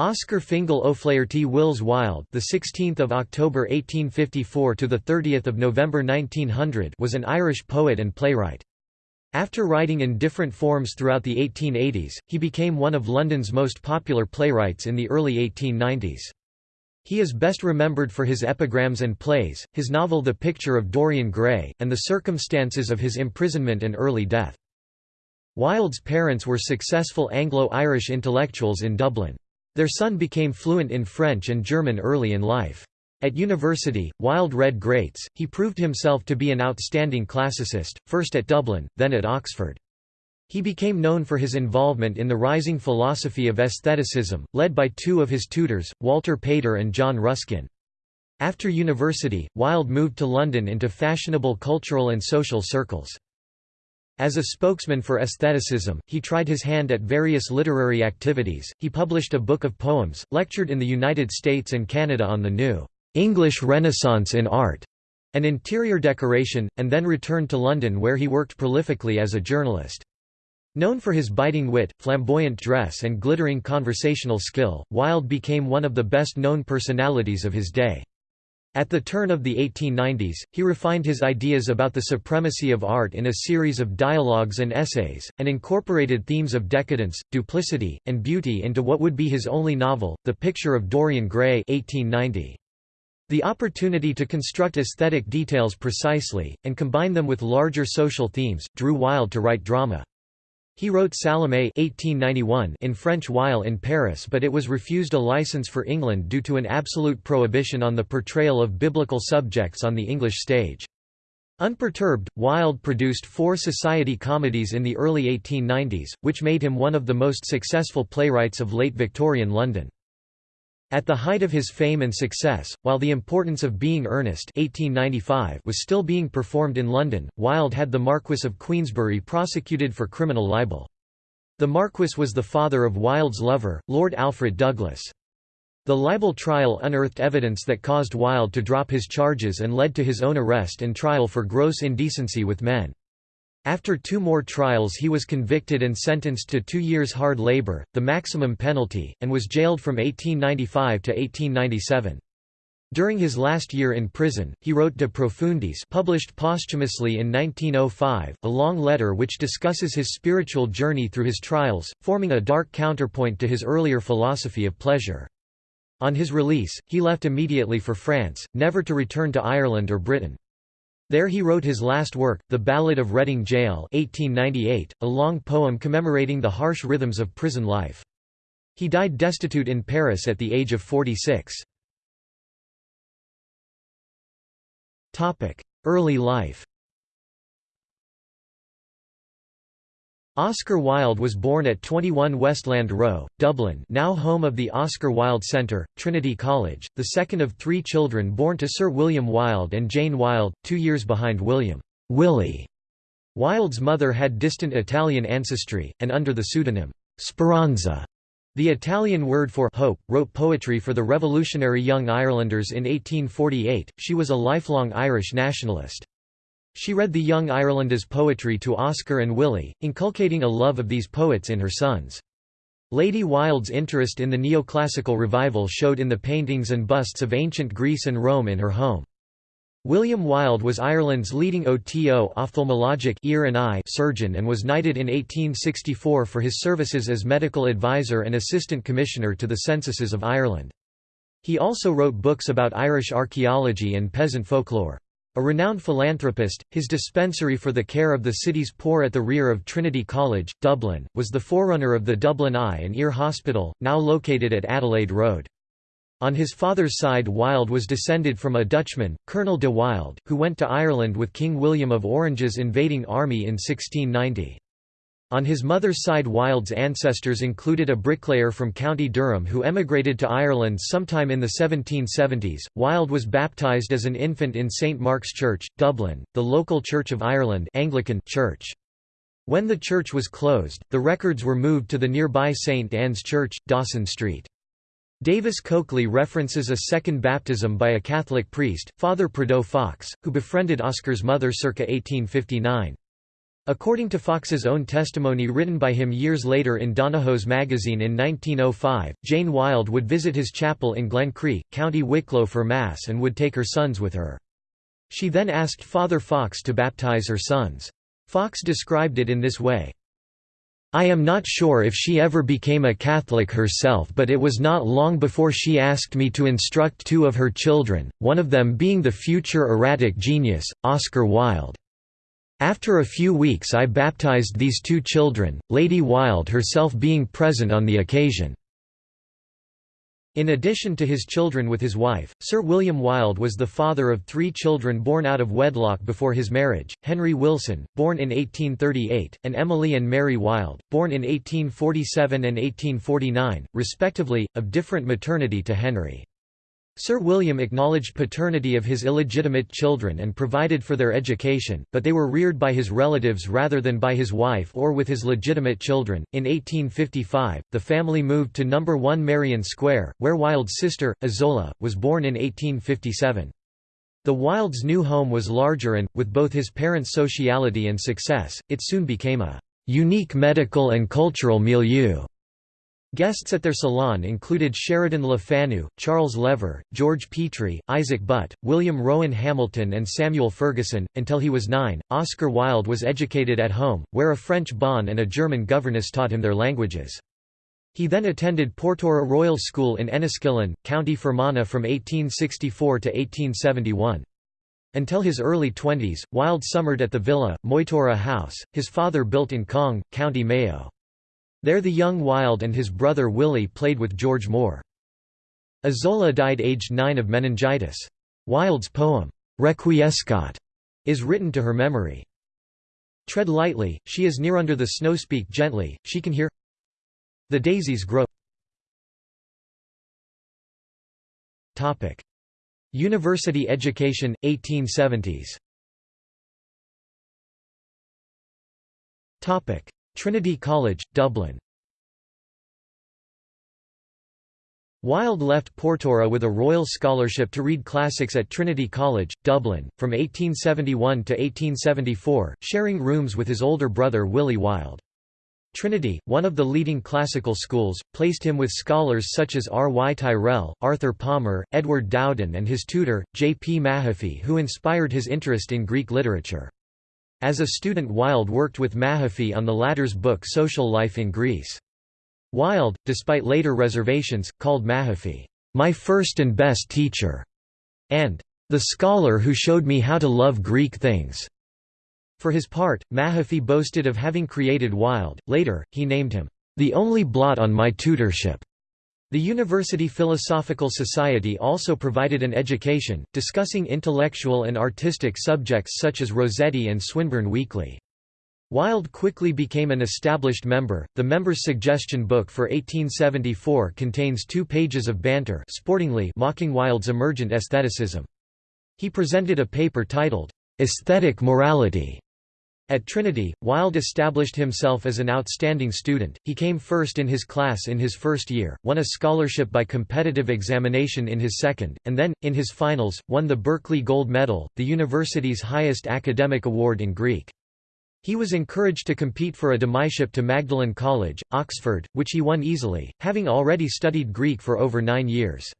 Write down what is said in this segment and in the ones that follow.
Oscar Fingal O'Flaherty Wills Wilde, the 16th of October 1854 to the 30th of November 1900, was an Irish poet and playwright. After writing in different forms throughout the 1880s, he became one of London's most popular playwrights in the early 1890s. He is best remembered for his epigrams and plays, his novel The Picture of Dorian Gray, and the circumstances of his imprisonment and early death. Wilde's parents were successful Anglo-Irish intellectuals in Dublin. Their son became fluent in French and German early in life. At university, Wilde read greats, he proved himself to be an outstanding classicist, first at Dublin, then at Oxford. He became known for his involvement in the rising philosophy of aestheticism, led by two of his tutors, Walter Pater and John Ruskin. After university, Wilde moved to London into fashionable cultural and social circles. As a spokesman for aestheticism, he tried his hand at various literary activities. He published a book of poems, lectured in the United States and Canada on the new English Renaissance in art and interior decoration, and then returned to London where he worked prolifically as a journalist. Known for his biting wit, flamboyant dress and glittering conversational skill, Wilde became one of the best-known personalities of his day. At the turn of the 1890s, he refined his ideas about the supremacy of art in a series of dialogues and essays, and incorporated themes of decadence, duplicity, and beauty into what would be his only novel, The Picture of Dorian Gray 1890. The opportunity to construct aesthetic details precisely, and combine them with larger social themes, drew Wilde to write drama. He wrote Salomé 1891 in French while in Paris but it was refused a license for England due to an absolute prohibition on the portrayal of biblical subjects on the English stage. Unperturbed, Wilde produced four society comedies in the early 1890s, which made him one of the most successful playwrights of late Victorian London. At the height of his fame and success, while the importance of being earnest 1895 was still being performed in London, Wilde had the Marquess of Queensberry prosecuted for criminal libel. The Marquess was the father of Wilde's lover, Lord Alfred Douglas. The libel trial unearthed evidence that caused Wilde to drop his charges and led to his own arrest and trial for gross indecency with men. After two more trials he was convicted and sentenced to two years hard labor, the maximum penalty, and was jailed from 1895 to 1897. During his last year in prison, he wrote De Profundis published posthumously in 1905, a long letter which discusses his spiritual journey through his trials, forming a dark counterpoint to his earlier philosophy of pleasure. On his release, he left immediately for France, never to return to Ireland or Britain. There he wrote his last work, The Ballad of Reading Gaol 1898, a long poem commemorating the harsh rhythms of prison life. He died destitute in Paris at the age of 46. Early life Oscar Wilde was born at 21 Westland Row, Dublin now home of the Oscar Wilde Centre, Trinity College, the second of three children born to Sir William Wilde and Jane Wilde, two years behind William Willie. Wilde's mother had distant Italian ancestry, and under the pseudonym, Speranza, the Italian word for hope, wrote poetry for the revolutionary Young Irelanders in 1848. She was a lifelong Irish nationalist. She read the Young Irelanders' poetry to Oscar and Willie, inculcating a love of these poets in her sons. Lady Wilde's interest in the neoclassical revival showed in the paintings and busts of ancient Greece and Rome in her home. William Wilde was Ireland's leading OTO ophthalmologic ear and eye surgeon and was knighted in 1864 for his services as medical advisor and assistant commissioner to the censuses of Ireland. He also wrote books about Irish archaeology and peasant folklore. A renowned philanthropist, his dispensary for the care of the city's poor at the rear of Trinity College, Dublin, was the forerunner of the Dublin Eye and Ear Hospital, now located at Adelaide Road. On his father's side Wilde was descended from a Dutchman, Colonel de Wilde, who went to Ireland with King William of Orange's invading army in 1690. On his mother's side Wilde's ancestors included a bricklayer from County Durham who emigrated to Ireland sometime in the 1770s. Wilde was baptised as an infant in St Mark's Church, Dublin, the local Church of Ireland Anglican church. When the church was closed, the records were moved to the nearby St Anne's Church, Dawson Street. Davis Coakley references a second baptism by a Catholic priest, Father Prideaux Fox, who befriended Oscar's mother circa 1859. According to Fox's own testimony written by him years later in Donahoe's magazine in 1905, Jane Wilde would visit his chapel in Glencree, County Wicklow for Mass and would take her sons with her. She then asked Father Fox to baptize her sons. Fox described it in this way. I am not sure if she ever became a Catholic herself but it was not long before she asked me to instruct two of her children, one of them being the future erratic genius, Oscar Wilde. After a few weeks I baptized these two children, Lady Wilde herself being present on the occasion. In addition to his children with his wife, Sir William Wilde was the father of three children born out of wedlock before his marriage, Henry Wilson, born in 1838, and Emily and Mary Wilde, born in 1847 and 1849, respectively, of different maternity to Henry. Sir William acknowledged paternity of his illegitimate children and provided for their education, but they were reared by his relatives rather than by his wife or with his legitimate children. In 1855, the family moved to No. 1 Merrion Square, where Wilde's sister, Isola, was born in 1857. The Wilde's new home was larger and, with both his parents' sociality and success, it soon became a unique medical and cultural milieu. Guests at their salon included Sheridan Le Fanu, Charles Lever, George Petrie, Isaac Butt, William Rowan Hamilton, and Samuel Ferguson. Until he was nine, Oscar Wilde was educated at home, where a French bonne and a German governess taught him their languages. He then attended Portora Royal School in Enniskillen, County Fermanagh from 1864 to 1871. Until his early twenties, Wilde summered at the villa, Moytura House, his father built in Cong, County Mayo. There the young Wilde and his brother Willie played with George Moore. Isola died aged nine of meningitis. Wilde's poem, Requiescat, is written to her memory. Tread lightly, she is near under the snow speak gently, she can hear the daisies grow. University education, 1870s Trinity College, Dublin Wilde left Portora with a Royal Scholarship to read classics at Trinity College, Dublin, from 1871 to 1874, sharing rooms with his older brother Willie Wilde. Trinity, one of the leading classical schools, placed him with scholars such as R. Y. Tyrrell, Arthur Palmer, Edward Dowden and his tutor, J. P. Mahaffy who inspired his interest in Greek literature. As a student Wilde worked with Mahaffy on the latter's book Social Life in Greece. Wilde, despite later reservations, called Mahaffy, "...my first and best teacher", and "...the scholar who showed me how to love Greek things." For his part, Mahaffy boasted of having created Wilde, later, he named him, "...the only blot on my tutorship." The University Philosophical Society also provided an education, discussing intellectual and artistic subjects such as Rossetti and Swinburne Weekly. Wilde quickly became an established member. The Members' Suggestion Book for 1874 contains two pages of banter sportingly mocking Wilde's emergent aestheticism. He presented a paper titled, Aesthetic Morality, at Trinity, Wilde established himself as an outstanding student, he came first in his class in his first year, won a scholarship by competitive examination in his second, and then, in his finals, won the Berkeley Gold Medal, the university's highest academic award in Greek. He was encouraged to compete for a demyship to Magdalen College, Oxford, which he won easily, having already studied Greek for over nine years.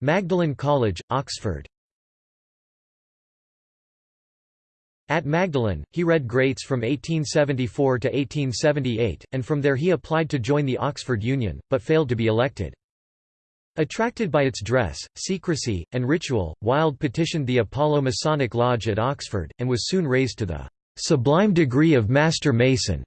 Magdalen College, Oxford At Magdalen, he read Greats from 1874 to 1878, and from there he applied to join the Oxford Union, but failed to be elected. Attracted by its dress, secrecy, and ritual, Wilde petitioned the Apollo Masonic Lodge at Oxford, and was soon raised to the "...sublime degree of Master Mason."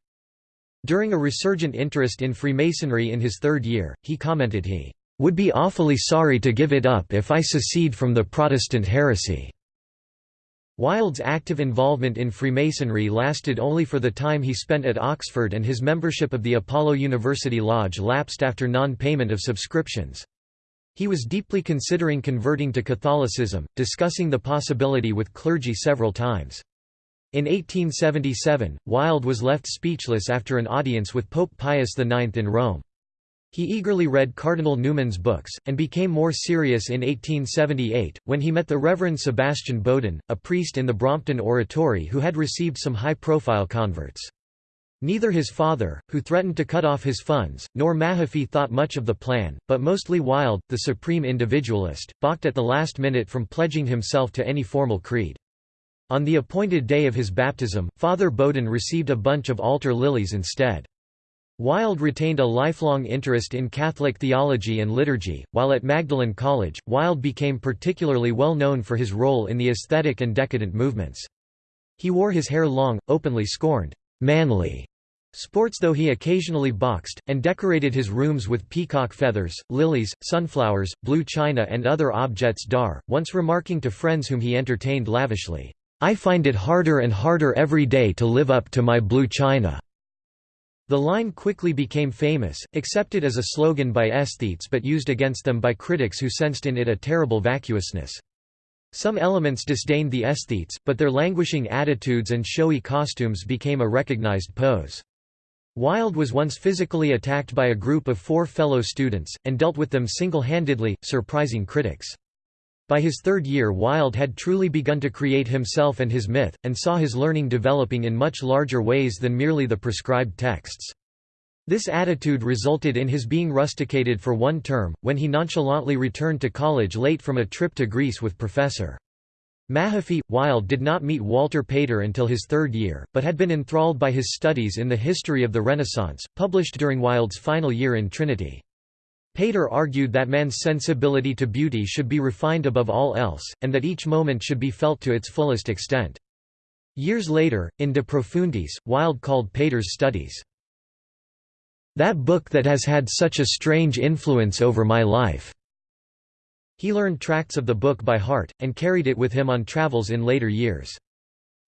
During a resurgent interest in Freemasonry in his third year, he commented he "...would be awfully sorry to give it up if I secede from the Protestant heresy." Wilde's active involvement in Freemasonry lasted only for the time he spent at Oxford and his membership of the Apollo University Lodge lapsed after non-payment of subscriptions. He was deeply considering converting to Catholicism, discussing the possibility with clergy several times. In 1877, Wilde was left speechless after an audience with Pope Pius IX in Rome. He eagerly read Cardinal Newman's books, and became more serious in 1878, when he met the Reverend Sebastian Bowden, a priest in the Brompton Oratory who had received some high-profile converts. Neither his father, who threatened to cut off his funds, nor Mahaffy thought much of the plan, but mostly Wilde, the supreme individualist, balked at the last minute from pledging himself to any formal creed. On the appointed day of his baptism, Father Bowden received a bunch of altar lilies instead. Wilde retained a lifelong interest in Catholic theology and liturgy. While at Magdalen College, Wilde became particularly well known for his role in the aesthetic and decadent movements. He wore his hair long, openly scorned, manly sports though he occasionally boxed, and decorated his rooms with peacock feathers, lilies, sunflowers, blue china and other objets d'art, once remarking to friends whom he entertained lavishly, "'I find it harder and harder every day to live up to my blue china.' The line quickly became famous, accepted as a slogan by aesthetes but used against them by critics who sensed in it a terrible vacuousness. Some elements disdained the aesthetes, but their languishing attitudes and showy costumes became a recognized pose. Wilde was once physically attacked by a group of four fellow students, and dealt with them single-handedly, surprising critics. By his third year Wilde had truly begun to create himself and his myth, and saw his learning developing in much larger ways than merely the prescribed texts. This attitude resulted in his being rusticated for one term, when he nonchalantly returned to college late from a trip to Greece with Professor. Mahaffy. Wilde did not meet Walter Pater until his third year, but had been enthralled by his studies in the history of the Renaissance, published during Wilde's final year in Trinity. Pater argued that man's sensibility to beauty should be refined above all else, and that each moment should be felt to its fullest extent. Years later, in De Profundis, Wilde called Pater's studies, "...that book that has had such a strange influence over my life." He learned tracts of the book by heart, and carried it with him on travels in later years.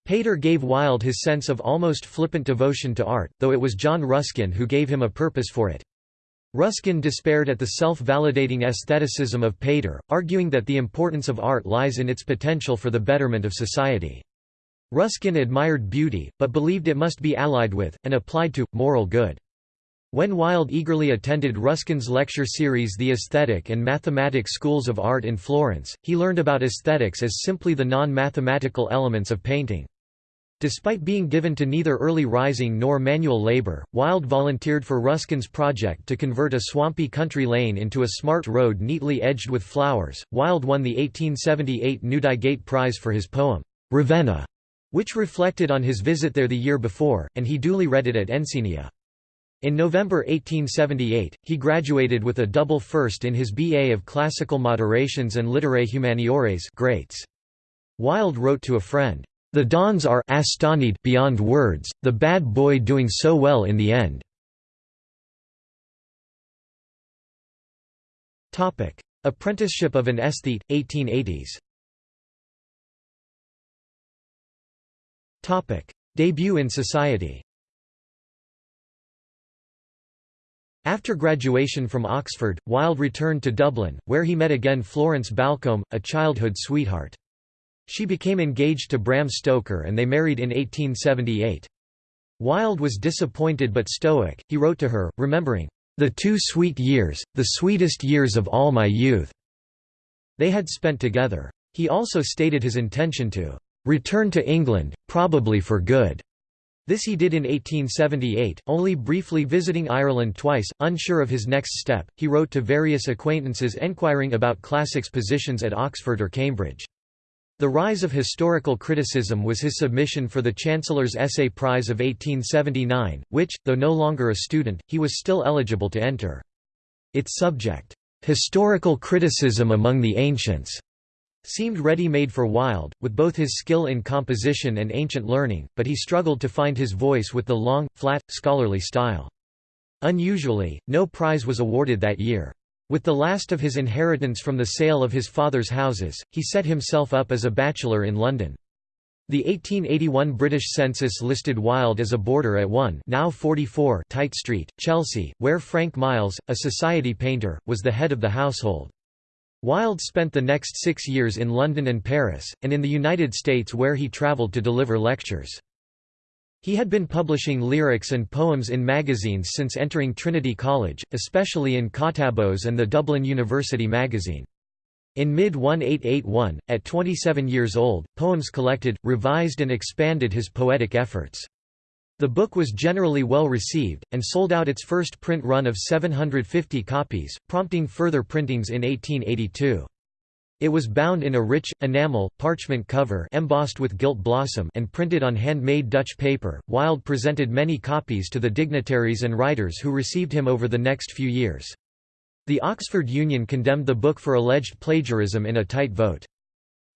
Pater gave Wilde his sense of almost flippant devotion to art, though it was John Ruskin who gave him a purpose for it. Ruskin despaired at the self-validating aestheticism of Pater, arguing that the importance of art lies in its potential for the betterment of society. Ruskin admired beauty, but believed it must be allied with, and applied to, moral good. When Wilde eagerly attended Ruskin's lecture series The Aesthetic and Mathematic Schools of Art in Florence, he learned about aesthetics as simply the non-mathematical elements of painting. Despite being given to neither early rising nor manual labor, Wilde volunteered for Ruskin's project to convert a swampy country lane into a smart road neatly edged with flowers. Wilde won the 1878 Newdigate Prize for his poem, Ravenna, which reflected on his visit there the year before, and he duly read it at Encenia. In November 1878, he graduated with a double first in his BA of Classical Moderations and Literae Humaniores greats. Wilde wrote to a friend, the Dons are astonied beyond words, the bad boy doing so well in the end. Apprenticeship of an aesthete, 1880s Debut in society After graduation from Oxford, Wilde returned to Dublin, where he met again Florence Balcombe, a childhood sweetheart. She became engaged to Bram Stoker and they married in 1878. Wilde was disappointed but stoic, he wrote to her, remembering, "...the two sweet years, the sweetest years of all my youth." They had spent together. He also stated his intention to "...return to England, probably for good." This he did in 1878, only briefly visiting Ireland twice, unsure of his next step. He wrote to various acquaintances enquiring about classics positions at Oxford or Cambridge. The rise of historical criticism was his submission for the Chancellor's Essay Prize of 1879, which, though no longer a student, he was still eligible to enter. Its subject, "'Historical Criticism Among the Ancients' seemed ready-made for Wilde, with both his skill in composition and ancient learning, but he struggled to find his voice with the long, flat, scholarly style. Unusually, no prize was awarded that year. With the last of his inheritance from the sale of his father's houses, he set himself up as a bachelor in London. The 1881 British census listed Wilde as a boarder at 1 now 44 Tite Street, Chelsea, where Frank Miles, a society painter, was the head of the household. Wilde spent the next six years in London and Paris, and in the United States where he travelled to deliver lectures. He had been publishing lyrics and poems in magazines since entering Trinity College, especially in Kottabos and the Dublin University magazine. In mid-1881, at 27 years old, poems collected, revised and expanded his poetic efforts. The book was generally well received, and sold out its first print run of 750 copies, prompting further printings in 1882. It was bound in a rich, enamel, parchment cover embossed with gilt blossom and printed on handmade Dutch paper. Wilde presented many copies to the dignitaries and writers who received him over the next few years. The Oxford Union condemned the book for alleged plagiarism in a tight vote.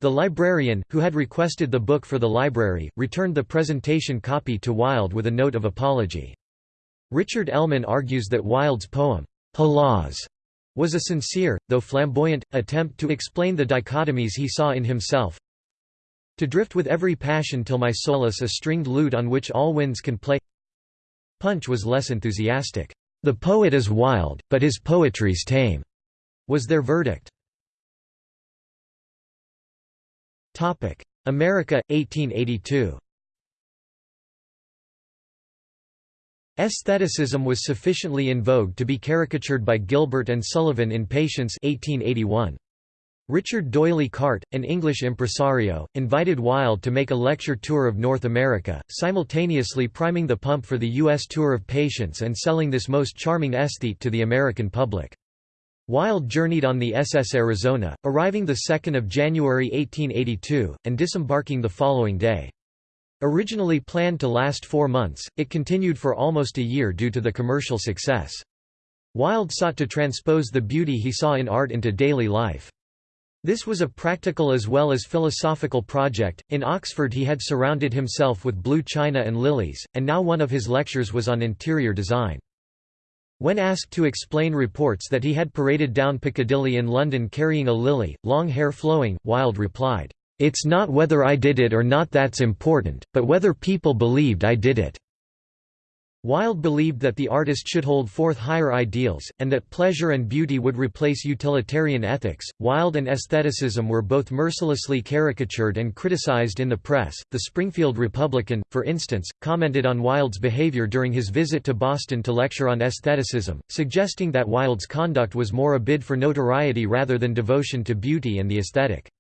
The librarian, who had requested the book for the library, returned the presentation copy to Wilde with a note of apology. Richard Ellmann argues that Wilde's poem, Hélas, was a sincere, though flamboyant, attempt to explain the dichotomies he saw in himself. To drift with every passion till my solace a stringed lute on which all winds can play Punch was less enthusiastic. The poet is wild, but his poetry's tame, was their verdict. America, 1882 Aestheticism was sufficiently in vogue to be caricatured by Gilbert and Sullivan in Patience 1881. Richard D'Oyly Carte, an English impresario, invited Wilde to make a lecture tour of North America, simultaneously priming the pump for the U.S. tour of Patience and selling this most charming aesthete to the American public. Wilde journeyed on the SS Arizona, arriving 2 January 1882, and disembarking the following day. Originally planned to last four months, it continued for almost a year due to the commercial success. Wilde sought to transpose the beauty he saw in art into daily life. This was a practical as well as philosophical project. In Oxford, he had surrounded himself with blue china and lilies, and now one of his lectures was on interior design. When asked to explain reports that he had paraded down Piccadilly in London carrying a lily, long hair flowing, Wilde replied, "'It's not whether I did it or not that's important, but whether people believed I did it.' Wilde believed that the artist should hold forth higher ideals, and that pleasure and beauty would replace utilitarian ethics. Wilde and aestheticism were both mercilessly caricatured and criticized in the press. The Springfield Republican, for instance, commented on Wilde's behavior during his visit to Boston to lecture on aestheticism, suggesting that Wilde's conduct was more a bid for notoriety rather than devotion to beauty and the aesthetic.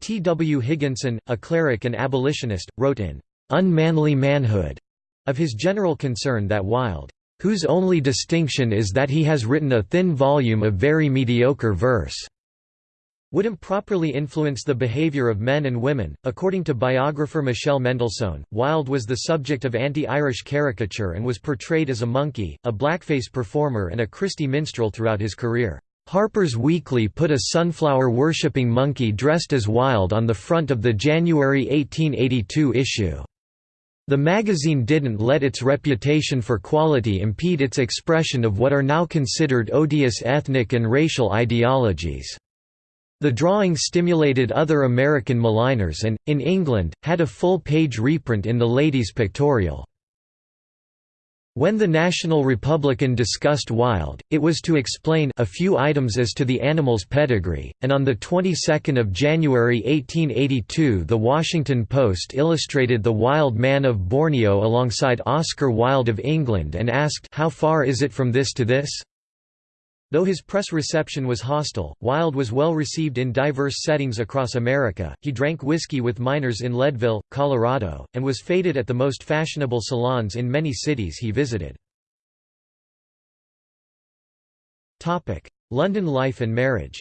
T. W. Higginson, a cleric and abolitionist, wrote in Unmanly Manhood of his general concern that Wilde, whose only distinction is that he has written a thin volume of very mediocre verse, would improperly influence the behavior of men and women. According to biographer Michelle Mendelssohn, Wilde was the subject of anti-Irish caricature and was portrayed as a monkey, a blackface performer and a Christy minstrel throughout his career. Harper's Weekly put a sunflower-worshipping monkey dressed as Wilde on the front of the January 1882 issue. The magazine didn't let its reputation for quality impede its expression of what are now considered odious ethnic and racial ideologies. The drawing stimulated other American maligners and, in England, had a full-page reprint in the Ladies' Pictorial. When the National Republican discussed Wilde, it was to explain a few items as to the animal's pedigree, and on the 22nd of January 1882 The Washington Post illustrated the Wild Man of Borneo alongside Oscar Wilde of England and asked how far is it from this to this? Though his press reception was hostile, Wilde was well received in diverse settings across America. He drank whiskey with miners in Leadville, Colorado, and was feted at the most fashionable salons in many cities he visited. Topic: London life and marriage.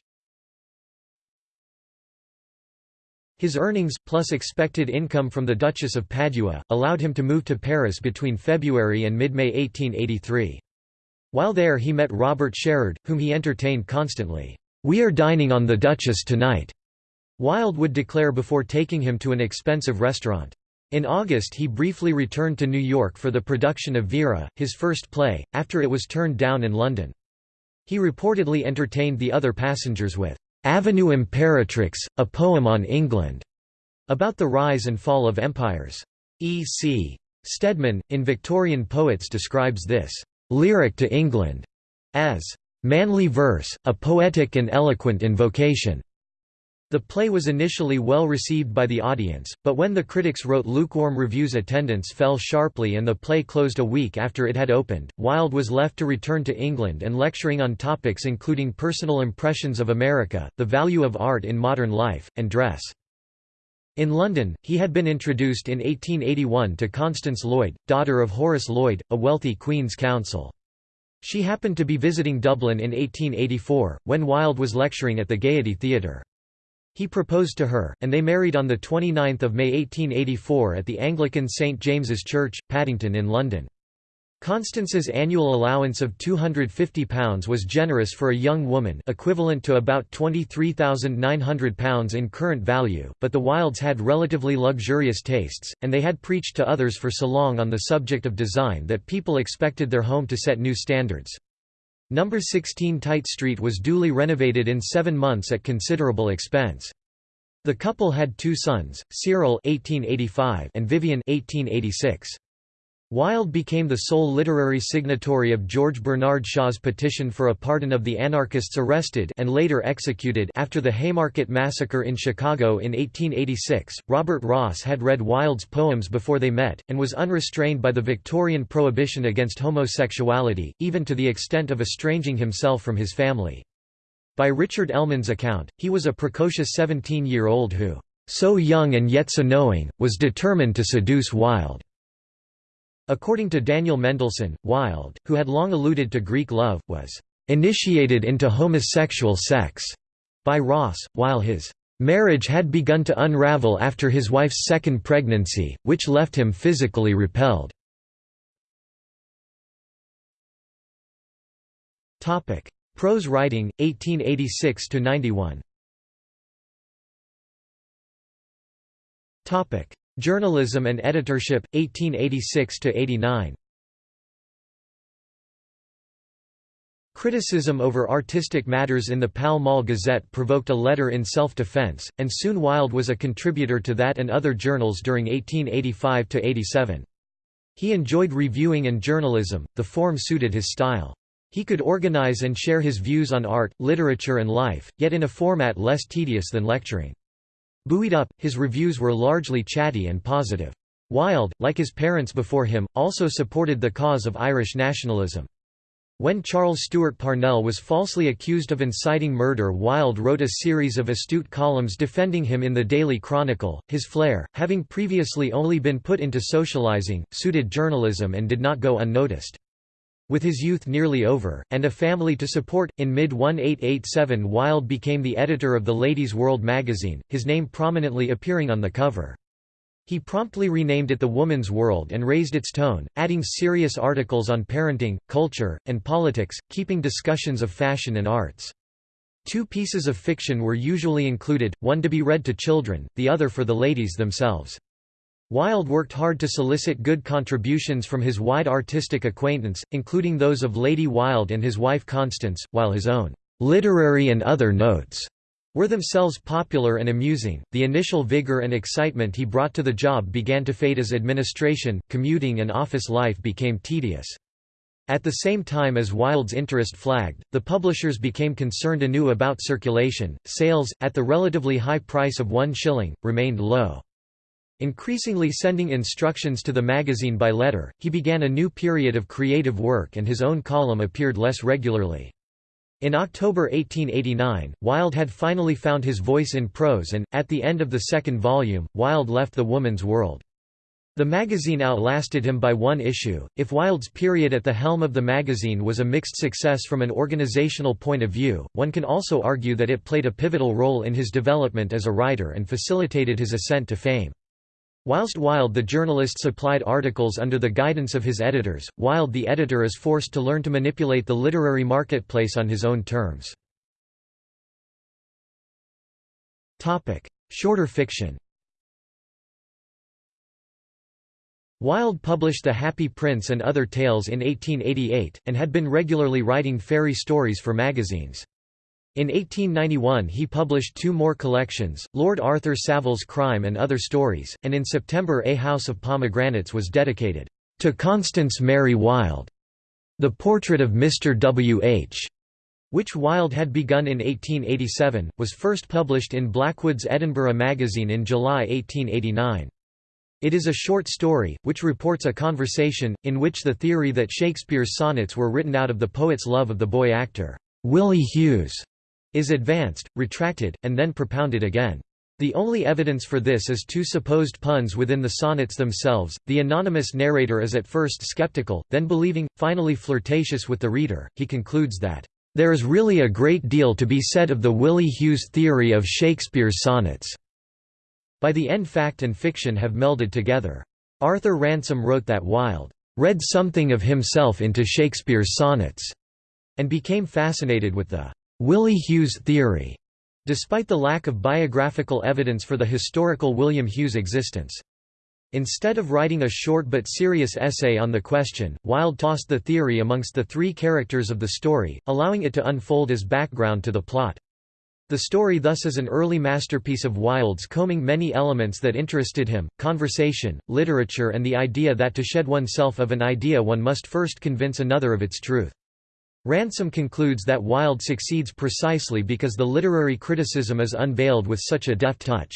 His earnings, plus expected income from the Duchess of Padua, allowed him to move to Paris between February and mid-May 1883. While there he met Robert Sherard, whom he entertained constantly. "'We are dining on the Duchess tonight,' Wilde would declare before taking him to an expensive restaurant. In August he briefly returned to New York for the production of Vera, his first play, after it was turned down in London. He reportedly entertained the other passengers with "'Avenue Imperatrix, a poem on England' about the rise and fall of empires. E. C. Stedman, in Victorian Poets describes this lyric to England, as manly verse, a poetic and eloquent invocation. The play was initially well received by the audience, but when the critics wrote lukewarm reviews attendance fell sharply and the play closed a week after it had opened. Wilde was left to return to England and lecturing on topics including personal impressions of America, the value of art in modern life, and dress. In London, he had been introduced in 1881 to Constance Lloyd, daughter of Horace Lloyd, a wealthy Queen's Counsel. She happened to be visiting Dublin in 1884, when Wilde was lecturing at the Gaiety Theatre. He proposed to her, and they married on 29 May 1884 at the Anglican St James's Church, Paddington in London. Constance's annual allowance of £250 was generous for a young woman equivalent to about £23,900 in current value, but the Wildes had relatively luxurious tastes, and they had preached to others for so long on the subject of design that people expected their home to set new standards. Number 16 Tite Street was duly renovated in seven months at considerable expense. The couple had two sons, Cyril (1885) and Vivian (1886). Wilde became the sole literary signatory of George Bernard Shaw's petition for a pardon of the anarchists arrested and later executed after the Haymarket Massacre in Chicago in 1886. Robert Ross had read Wilde's poems before they met, and was unrestrained by the Victorian prohibition against homosexuality, even to the extent of estranging himself from his family. By Richard Ellmann's account, he was a precocious 17-year-old who, so young and yet so knowing, was determined to seduce Wilde. According to Daniel Mendelsohn, Wilde, who had long alluded to Greek love, was initiated into homosexual sex by Ross, while his marriage had begun to unravel after his wife's second pregnancy, which left him physically repelled. Prose writing, 1886–91 Journalism and editorship, 1886–89 Criticism over artistic matters in the Pall Mall Gazette provoked a letter in self-defense, and soon Wilde was a contributor to that and other journals during 1885–87. He enjoyed reviewing and journalism, the form suited his style. He could organize and share his views on art, literature and life, yet in a format less tedious than lecturing. Buoyed up, his reviews were largely chatty and positive. Wilde, like his parents before him, also supported the cause of Irish nationalism. When Charles Stewart Parnell was falsely accused of inciting murder Wilde wrote a series of astute columns defending him in the Daily Chronicle. His flair, having previously only been put into socializing, suited journalism and did not go unnoticed. With his youth nearly over, and a family to support, in mid-1887 Wilde became the editor of the Ladies' World magazine, his name prominently appearing on the cover. He promptly renamed it The Woman's World and raised its tone, adding serious articles on parenting, culture, and politics, keeping discussions of fashion and arts. Two pieces of fiction were usually included, one to be read to children, the other for the ladies themselves. Wilde worked hard to solicit good contributions from his wide artistic acquaintance, including those of Lady Wilde and his wife Constance, while his own literary and other notes were themselves popular and amusing. The initial vigor and excitement he brought to the job began to fade as administration, commuting, and office life became tedious. At the same time as Wilde's interest flagged, the publishers became concerned anew about circulation. Sales, at the relatively high price of one shilling, remained low. Increasingly sending instructions to the magazine by letter, he began a new period of creative work and his own column appeared less regularly. In October 1889, Wilde had finally found his voice in prose and, at the end of the second volume, Wilde left the woman's world. The magazine outlasted him by one issue. If Wilde's period at the helm of the magazine was a mixed success from an organizational point of view, one can also argue that it played a pivotal role in his development as a writer and facilitated his ascent to fame. Whilst Wilde the journalist supplied articles under the guidance of his editors, Wilde the editor is forced to learn to manipulate the literary marketplace on his own terms. Shorter fiction Wilde published The Happy Prince and Other Tales in 1888, and had been regularly writing fairy stories for magazines. In 1891 he published two more collections, Lord Arthur Savile's Crime and Other Stories, and in September A House of Pomegranates was dedicated, "...to Constance Mary Wilde", the portrait of Mr. W. H. which Wilde had begun in 1887, was first published in Blackwood's Edinburgh magazine in July 1889. It is a short story, which reports a conversation, in which the theory that Shakespeare's sonnets were written out of the poet's love of the boy actor, Willie Hughes, is advanced, retracted, and then propounded again. The only evidence for this is two supposed puns within the sonnets themselves. The anonymous narrator is at first skeptical, then believing, finally flirtatious with the reader, he concludes that, There is really a great deal to be said of the Willie Hughes theory of Shakespeare's sonnets. By the end fact and fiction have melded together. Arthur Ransome wrote that Wilde read something of himself into Shakespeare's sonnets, and became fascinated with the Willie Hughes theory despite the lack of biographical evidence for the historical William Hughes' existence. Instead of writing a short but serious essay on the question, Wilde tossed the theory amongst the three characters of the story, allowing it to unfold as background to the plot. The story thus is an early masterpiece of Wilde's combing many elements that interested him, conversation, literature and the idea that to shed oneself of an idea one must first convince another of its truth. Ransome concludes that Wilde succeeds precisely because the literary criticism is unveiled with such a deft touch.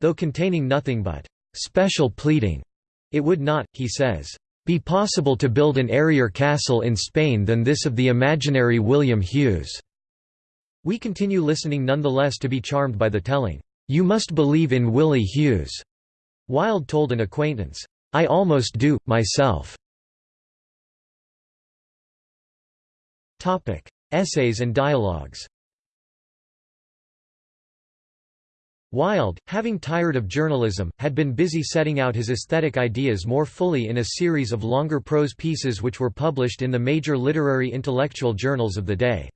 Though containing nothing but special pleading, it would not, he says, be possible to build an airier castle in Spain than this of the imaginary William Hughes. We continue listening nonetheless to be charmed by the telling, You must believe in Willie Hughes. Wilde told an acquaintance, I almost do, myself. Essays and dialogues Wilde, having tired of journalism, had been busy setting out his aesthetic ideas more fully in a series of longer prose pieces which were published in the major literary intellectual journals of the day.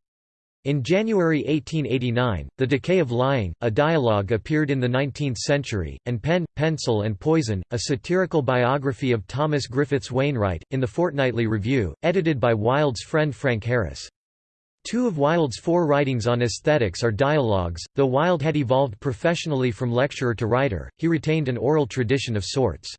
In January 1889, The Decay of Lying, a dialogue appeared in the 19th century, and Pen, Pencil and Poison, a satirical biography of Thomas Griffiths Wainwright, in the Fortnightly Review, edited by Wilde's friend Frank Harris. Two of Wilde's four writings on aesthetics are dialogues. Though Wilde had evolved professionally from lecturer to writer, he retained an oral tradition of sorts.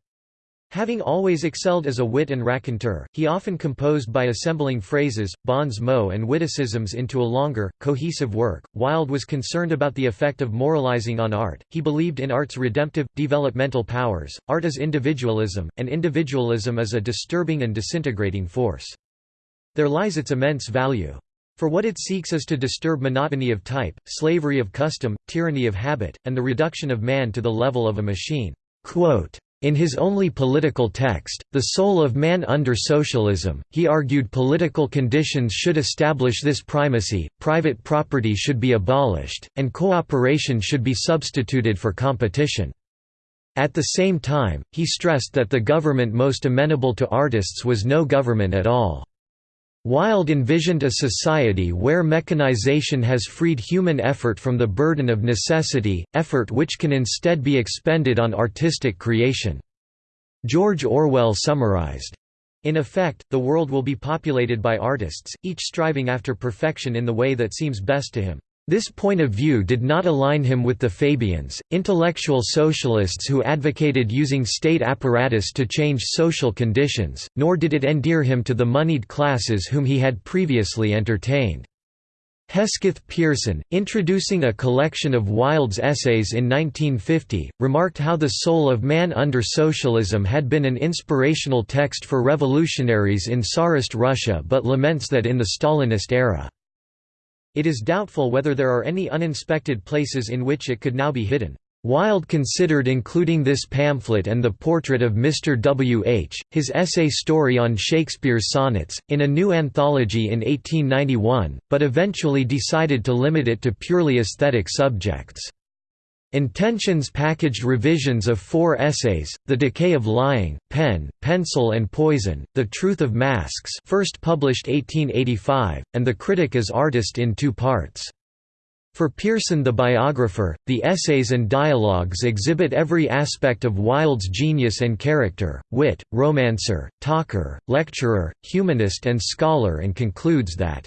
Having always excelled as a wit and raconteur, he often composed by assembling phrases, bons mots and witticisms into a longer, cohesive work. Wilde was concerned about the effect of moralizing on art, he believed in art's redemptive, developmental powers, art is individualism, and individualism is a disturbing and disintegrating force. There lies its immense value. For what it seeks is to disturb monotony of type, slavery of custom, tyranny of habit, and the reduction of man to the level of a machine. Quote, in his only political text, The Soul of Man Under Socialism, he argued political conditions should establish this primacy, private property should be abolished, and cooperation should be substituted for competition. At the same time, he stressed that the government most amenable to artists was no government at all. Wilde envisioned a society where mechanization has freed human effort from the burden of necessity, effort which can instead be expended on artistic creation. George Orwell summarized, in effect, the world will be populated by artists, each striving after perfection in the way that seems best to him. This point of view did not align him with the Fabians, intellectual socialists who advocated using state apparatus to change social conditions, nor did it endear him to the moneyed classes whom he had previously entertained. Hesketh Pearson, introducing a collection of Wilde's essays in 1950, remarked how The Soul of Man Under Socialism had been an inspirational text for revolutionaries in Tsarist Russia but laments that in the Stalinist era it is doubtful whether there are any uninspected places in which it could now be hidden. Wilde considered including this pamphlet and the portrait of Mr. W. H., his essay story on Shakespeare's sonnets, in a new anthology in 1891, but eventually decided to limit it to purely aesthetic subjects. Intentions packaged revisions of four essays, The Decay of Lying, Pen, Pencil and Poison, The Truth of Masks first published 1885, and The Critic as Artist in two parts. For Pearson the biographer, the essays and dialogues exhibit every aspect of Wilde's genius and character, wit, romancer, talker, lecturer, humanist and scholar and concludes that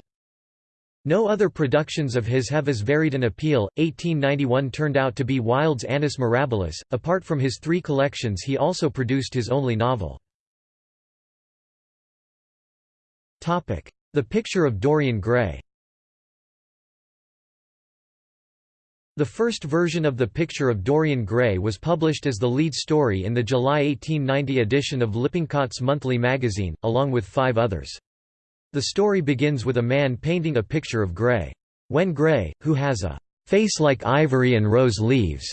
no other productions of his have as varied an appeal. 1891 turned out to be Wilde's Annus Mirabilis. Apart from his three collections, he also produced his only novel. Topic: The Picture of Dorian Gray. The first version of The Picture of Dorian Gray was published as the lead story in the July 1890 edition of Lippincott's monthly magazine, along with five others. The story begins with a man painting a picture of Gray. When Gray, who has a face like ivory and rose leaves,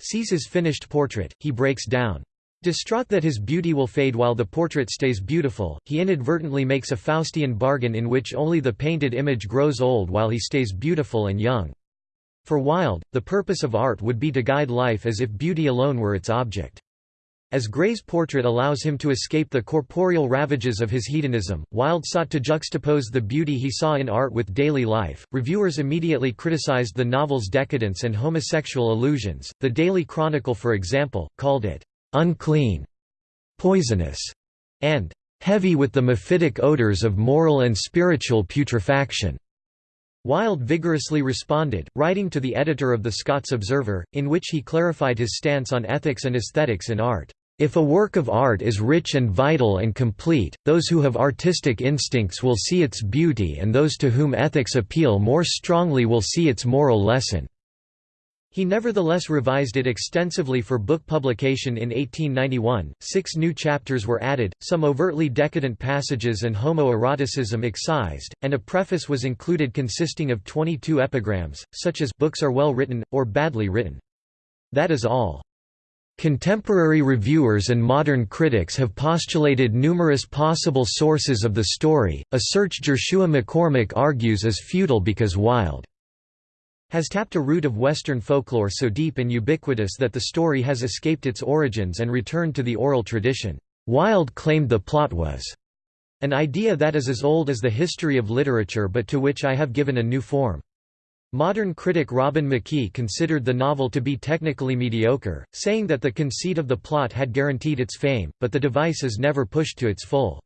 sees his finished portrait, he breaks down. Distraught that his beauty will fade while the portrait stays beautiful, he inadvertently makes a Faustian bargain in which only the painted image grows old while he stays beautiful and young. For Wilde, the purpose of art would be to guide life as if beauty alone were its object. As Gray's portrait allows him to escape the corporeal ravages of his hedonism, Wilde sought to juxtapose the beauty he saw in art with daily life. Reviewers immediately criticized the novel's decadence and homosexual allusions. The Daily Chronicle, for example, called it unclean, poisonous, and heavy with the mephitic odors of moral and spiritual putrefaction. Wilde vigorously responded, writing to the editor of the Scots Observer, in which he clarified his stance on ethics and aesthetics in art. If a work of art is rich and vital and complete, those who have artistic instincts will see its beauty and those to whom ethics appeal more strongly will see its moral lesson. He nevertheless revised it extensively for book publication in 1891. Six new chapters were added, some overtly decadent passages and homoeroticism excised, and a preface was included consisting of 22 epigrams, such as books are well written, or badly written. That is all. Contemporary reviewers and modern critics have postulated numerous possible sources of the story, a search Jerusha McCormack argues is futile because Wilde has tapped a root of Western folklore so deep and ubiquitous that the story has escaped its origins and returned to the oral tradition. Wilde claimed the plot was an idea that is as old as the history of literature but to which I have given a new form. Modern critic Robin McKie considered the novel to be technically mediocre, saying that the conceit of the plot had guaranteed its fame, but the device is never pushed to its full.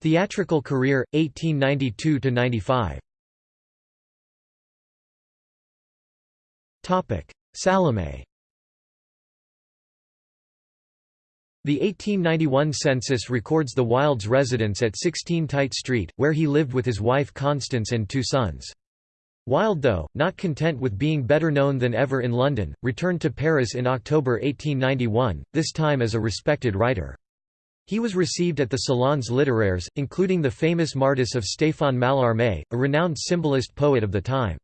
Theatrical career 1892 to 95 Topic. Salome The 1891 census records the Wilde's residence at 16 Tite Street, where he lived with his wife Constance and two sons. Wilde though, not content with being better known than ever in London, returned to Paris in October 1891, this time as a respected writer. He was received at the Salons littéraires, including the famous mardis of Stéphane Mallarmé, a renowned symbolist poet of the time.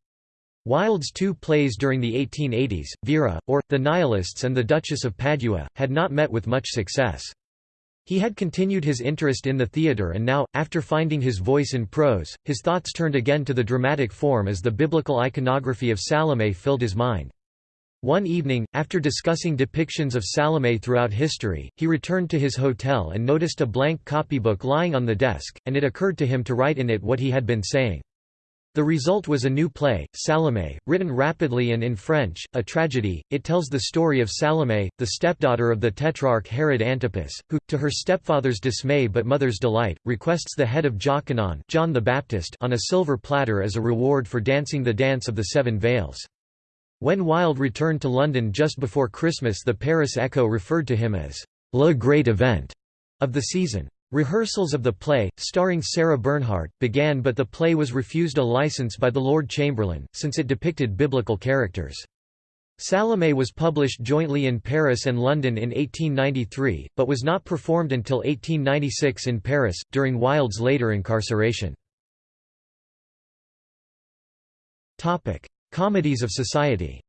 Wilde's two plays during the 1880s, Vera, or, The Nihilists and The Duchess of Padua, had not met with much success. He had continued his interest in the theatre and now, after finding his voice in prose, his thoughts turned again to the dramatic form as the biblical iconography of Salome filled his mind. One evening, after discussing depictions of Salome throughout history, he returned to his hotel and noticed a blank copybook lying on the desk, and it occurred to him to write in it what he had been saying. The result was a new play, Salome, written rapidly and in French, a tragedy. It tells the story of Salome, the stepdaughter of the tetrarch Herod Antipas, who, to her stepfather's dismay but mother's delight, requests the head of Jokanaan John the Baptist on a silver platter as a reward for dancing the dance of the seven veils. When Wilde returned to London just before Christmas the Paris Echo referred to him as «le great event» of the season. Rehearsals of the play, starring Sarah Bernhardt, began but the play was refused a license by the Lord Chamberlain, since it depicted biblical characters. Salome was published jointly in Paris and London in 1893, but was not performed until 1896 in Paris, during Wilde's later incarceration. Comedies of society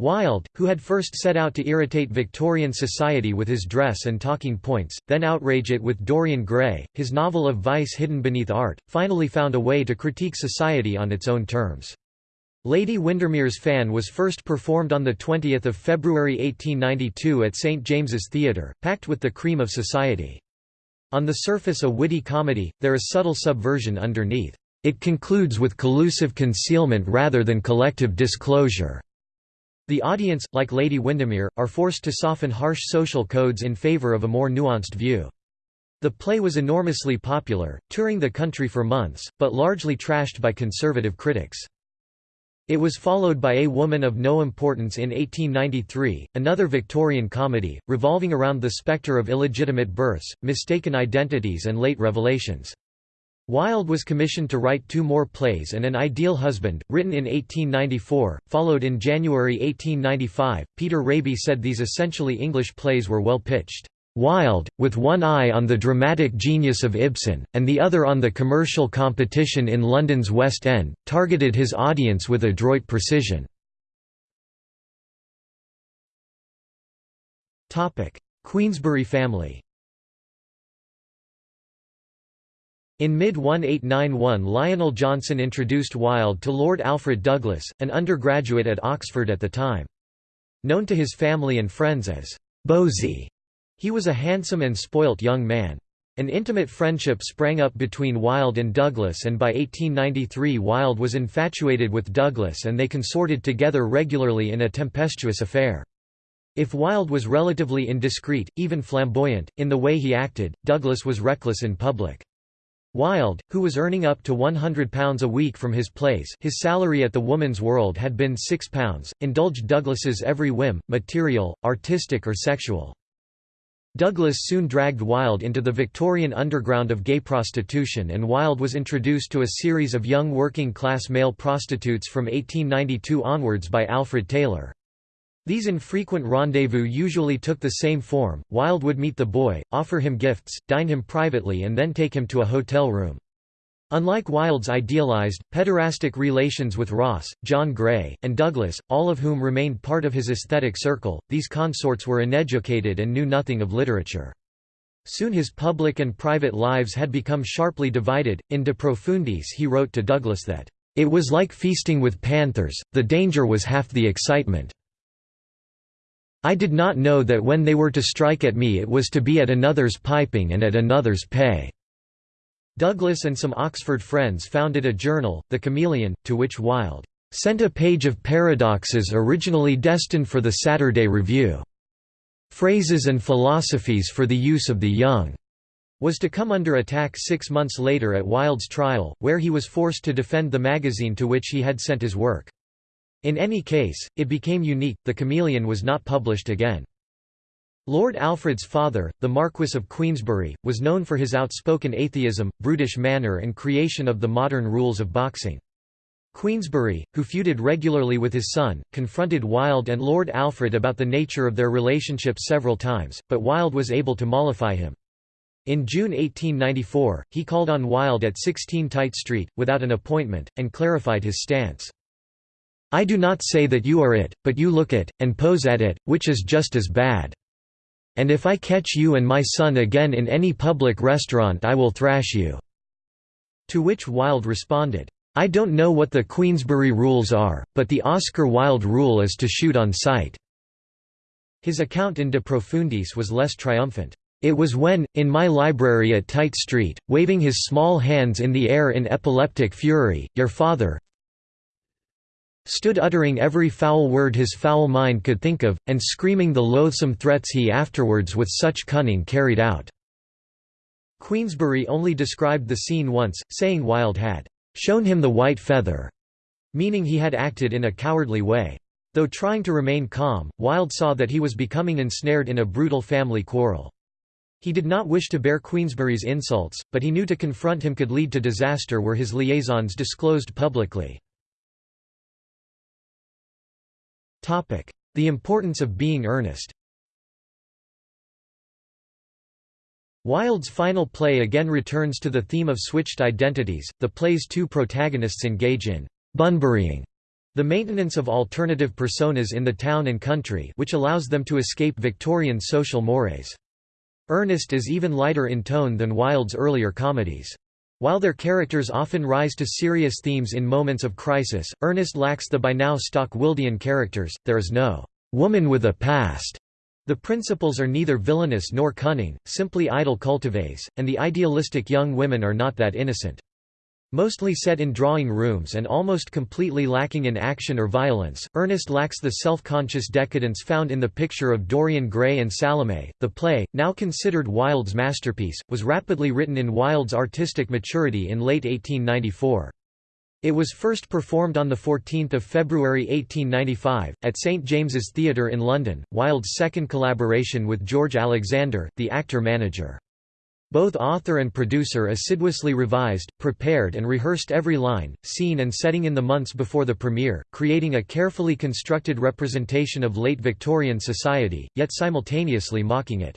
Wilde, who had first set out to irritate Victorian society with his dress and talking points, then outrage it with Dorian Gray, his novel of vice hidden beneath art, finally found a way to critique society on its own terms. Lady Windermere's Fan was first performed on 20 February 1892 at St James's Theatre, packed with the cream of society. On the surface a witty comedy, there is subtle subversion underneath. It concludes with collusive concealment rather than collective disclosure. The audience, like Lady Windermere, are forced to soften harsh social codes in favor of a more nuanced view. The play was enormously popular, touring the country for months, but largely trashed by conservative critics. It was followed by A Woman of No Importance in 1893, another Victorian comedy, revolving around the spectre of illegitimate births, mistaken identities and late revelations. Wilde was commissioned to write two more plays and An Ideal Husband, written in 1894, followed in January 1895. Peter Raby said these essentially English plays were well pitched. Wilde, with one eye on the dramatic genius of Ibsen, and the other on the commercial competition in London's West End, targeted his audience with adroit precision. Queensberry family In mid-1891 Lionel Johnson introduced Wilde to Lord Alfred Douglas, an undergraduate at Oxford at the time. Known to his family and friends as Bosie, he was a handsome and spoilt young man. An intimate friendship sprang up between Wilde and Douglas and by 1893 Wilde was infatuated with Douglas and they consorted together regularly in a tempestuous affair. If Wilde was relatively indiscreet, even flamboyant, in the way he acted, Douglas was reckless in public. Wilde, who was earning up to £100 a week from his plays his salary at the Woman's World had been £6, indulged Douglas's every whim, material, artistic or sexual. Douglas soon dragged Wilde into the Victorian underground of gay prostitution and Wilde was introduced to a series of young working-class male prostitutes from 1892 onwards by Alfred Taylor. These infrequent rendezvous usually took the same form, Wilde would meet the boy, offer him gifts, dine him privately and then take him to a hotel room. Unlike Wilde's idealized, pederastic relations with Ross, John Gray, and Douglas, all of whom remained part of his aesthetic circle, these consorts were uneducated and knew nothing of literature. Soon his public and private lives had become sharply divided. In De Profundis he wrote to Douglas that, "...it was like feasting with panthers, the danger was half the excitement." I did not know that when they were to strike at me it was to be at another's piping and at another's pay." Douglas and some Oxford friends founded a journal, The Chameleon, to which Wilde "...sent a page of paradoxes originally destined for the Saturday Review. Phrases and philosophies for the use of the young." was to come under attack six months later at Wilde's trial, where he was forced to defend the magazine to which he had sent his work. In any case, it became unique, The Chameleon was not published again. Lord Alfred's father, the Marquess of Queensberry, was known for his outspoken atheism, brutish manner and creation of the modern rules of boxing. Queensberry, who feuded regularly with his son, confronted Wilde and Lord Alfred about the nature of their relationship several times, but Wilde was able to mollify him. In June 1894, he called on Wilde at 16 Tite Street, without an appointment, and clarified his stance. I do not say that you are it, but you look it, and pose at it, which is just as bad. And if I catch you and my son again in any public restaurant I will thrash you." To which Wilde responded, I don't know what the Queensberry rules are, but the Oscar Wilde rule is to shoot on sight." His account in De Profundis was less triumphant. It was when, in my library at Tite Street, waving his small hands in the air in epileptic fury, your father, stood uttering every foul word his foul mind could think of, and screaming the loathsome threats he afterwards with such cunning carried out." Queensberry only described the scene once, saying Wilde had "...shown him the white feather", meaning he had acted in a cowardly way. Though trying to remain calm, Wilde saw that he was becoming ensnared in a brutal family quarrel. He did not wish to bear Queensberry's insults, but he knew to confront him could lead to disaster were his liaisons disclosed publicly. The importance of being earnest Wilde's final play again returns to the theme of switched identities. The play's two protagonists engage in Bunburying, the maintenance of alternative personas in the town and country, which allows them to escape Victorian social mores. Ernest is even lighter in tone than Wilde's earlier comedies. While their characters often rise to serious themes in moments of crisis, Ernest lacks the by now stock Wildean characters, there is no «woman with a past». The principals are neither villainous nor cunning, simply idle cultivés, and the idealistic young women are not that innocent. Mostly set in drawing rooms and almost completely lacking in action or violence, Ernest lacks the self-conscious decadence found in the picture of Dorian Gray and Salome. The play, now considered Wilde's masterpiece, was rapidly written in Wilde's artistic maturity in late 1894. It was first performed on 14 February 1895, at St James's Theatre in London, Wilde's second collaboration with George Alexander, the actor-manager. Both author and producer assiduously revised, prepared and rehearsed every line, scene and setting in the months before the premiere, creating a carefully constructed representation of late Victorian society, yet simultaneously mocking it.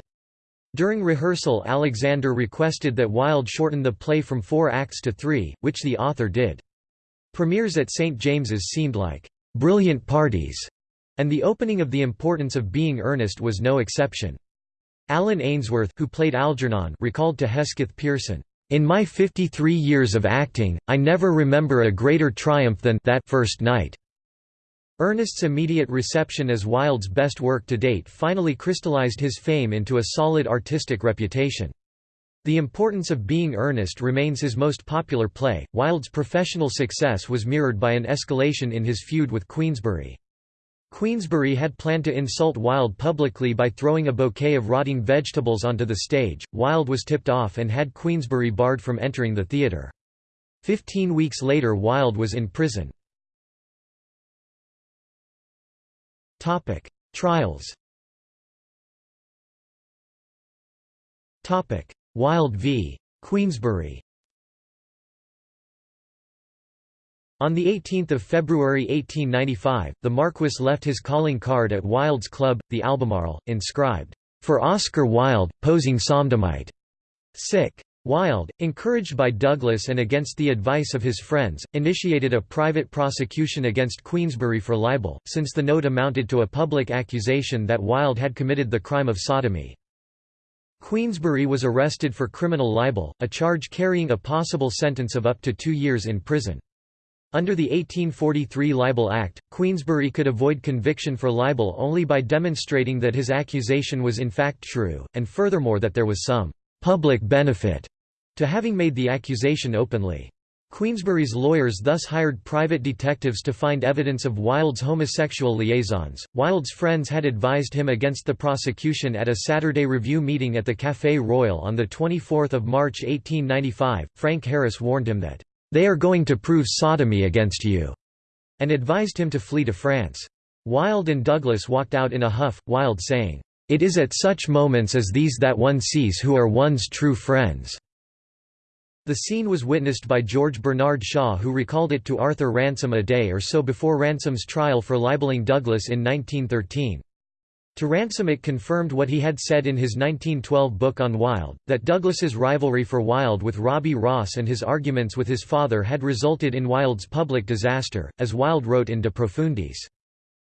During rehearsal Alexander requested that Wilde shorten the play from four acts to three, which the author did. Premieres at St James's seemed like brilliant parties, and the opening of The Importance of Being Earnest was no exception. Allan Aynesworth who played Algernon recalled to Hesketh Pearson, "In my 53 years of acting, I never remember a greater triumph than that first night." Ernest's immediate reception as Wilde's best work to date finally crystallized his fame into a solid artistic reputation. The Importance of Being Earnest remains his most popular play. Wilde's professional success was mirrored by an escalation in his feud with Queensberry. Queensberry had planned to insult Wilde publicly by throwing a bouquet of rotting vegetables onto the stage. Wilde was tipped off and had Queensberry barred from entering the theatre. Fifteen weeks later Wilde was in prison. Trials Wilde v. Queensberry On 18 February 1895, the Marquis left his calling card at Wilde's club, the Albemarle, inscribed, "'For Oscar Wilde, posing Sodomite'". Sick. Wilde, encouraged by Douglas and against the advice of his friends, initiated a private prosecution against Queensberry for libel, since the note amounted to a public accusation that Wilde had committed the crime of sodomy. Queensberry was arrested for criminal libel, a charge carrying a possible sentence of up to two years in prison. Under the 1843 Libel Act, Queensberry could avoid conviction for libel only by demonstrating that his accusation was in fact true, and furthermore that there was some «public benefit» to having made the accusation openly. Queensberry's lawyers thus hired private detectives to find evidence of Wilde's homosexual liaisons. Wilde's friends had advised him against the prosecution at a Saturday Review meeting at the Café Royal on 24 March 1895. Frank Harris warned him that they are going to prove sodomy against you, and advised him to flee to France. Wilde and Douglas walked out in a huff, Wilde saying, It is at such moments as these that one sees who are one's true friends. The scene was witnessed by George Bernard Shaw who recalled it to Arthur Ransome a day or so before Ransome's trial for libeling Douglas in 1913. To Ransome it confirmed what he had said in his 1912 book on Wilde, that Douglas's rivalry for Wilde with Robbie Ross and his arguments with his father had resulted in Wilde's public disaster, as Wilde wrote in De Profundis.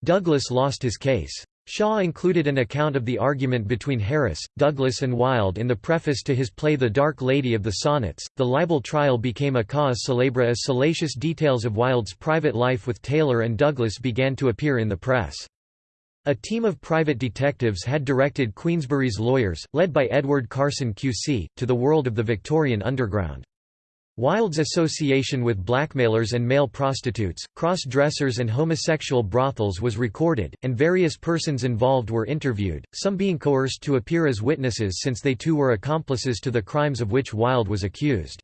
Douglas lost his case. Shaw included an account of the argument between Harris, Douglas and Wilde in the preface to his play The Dark Lady of the Sonnets. The libel trial became a cause célèbre as salacious details of Wilde's private life with Taylor and Douglas began to appear in the press. A team of private detectives had directed Queensberry's lawyers, led by Edward Carson QC, to the world of the Victorian underground. Wilde's association with blackmailers and male prostitutes, cross-dressers and homosexual brothels was recorded, and various persons involved were interviewed, some being coerced to appear as witnesses since they too were accomplices to the crimes of which Wilde was accused.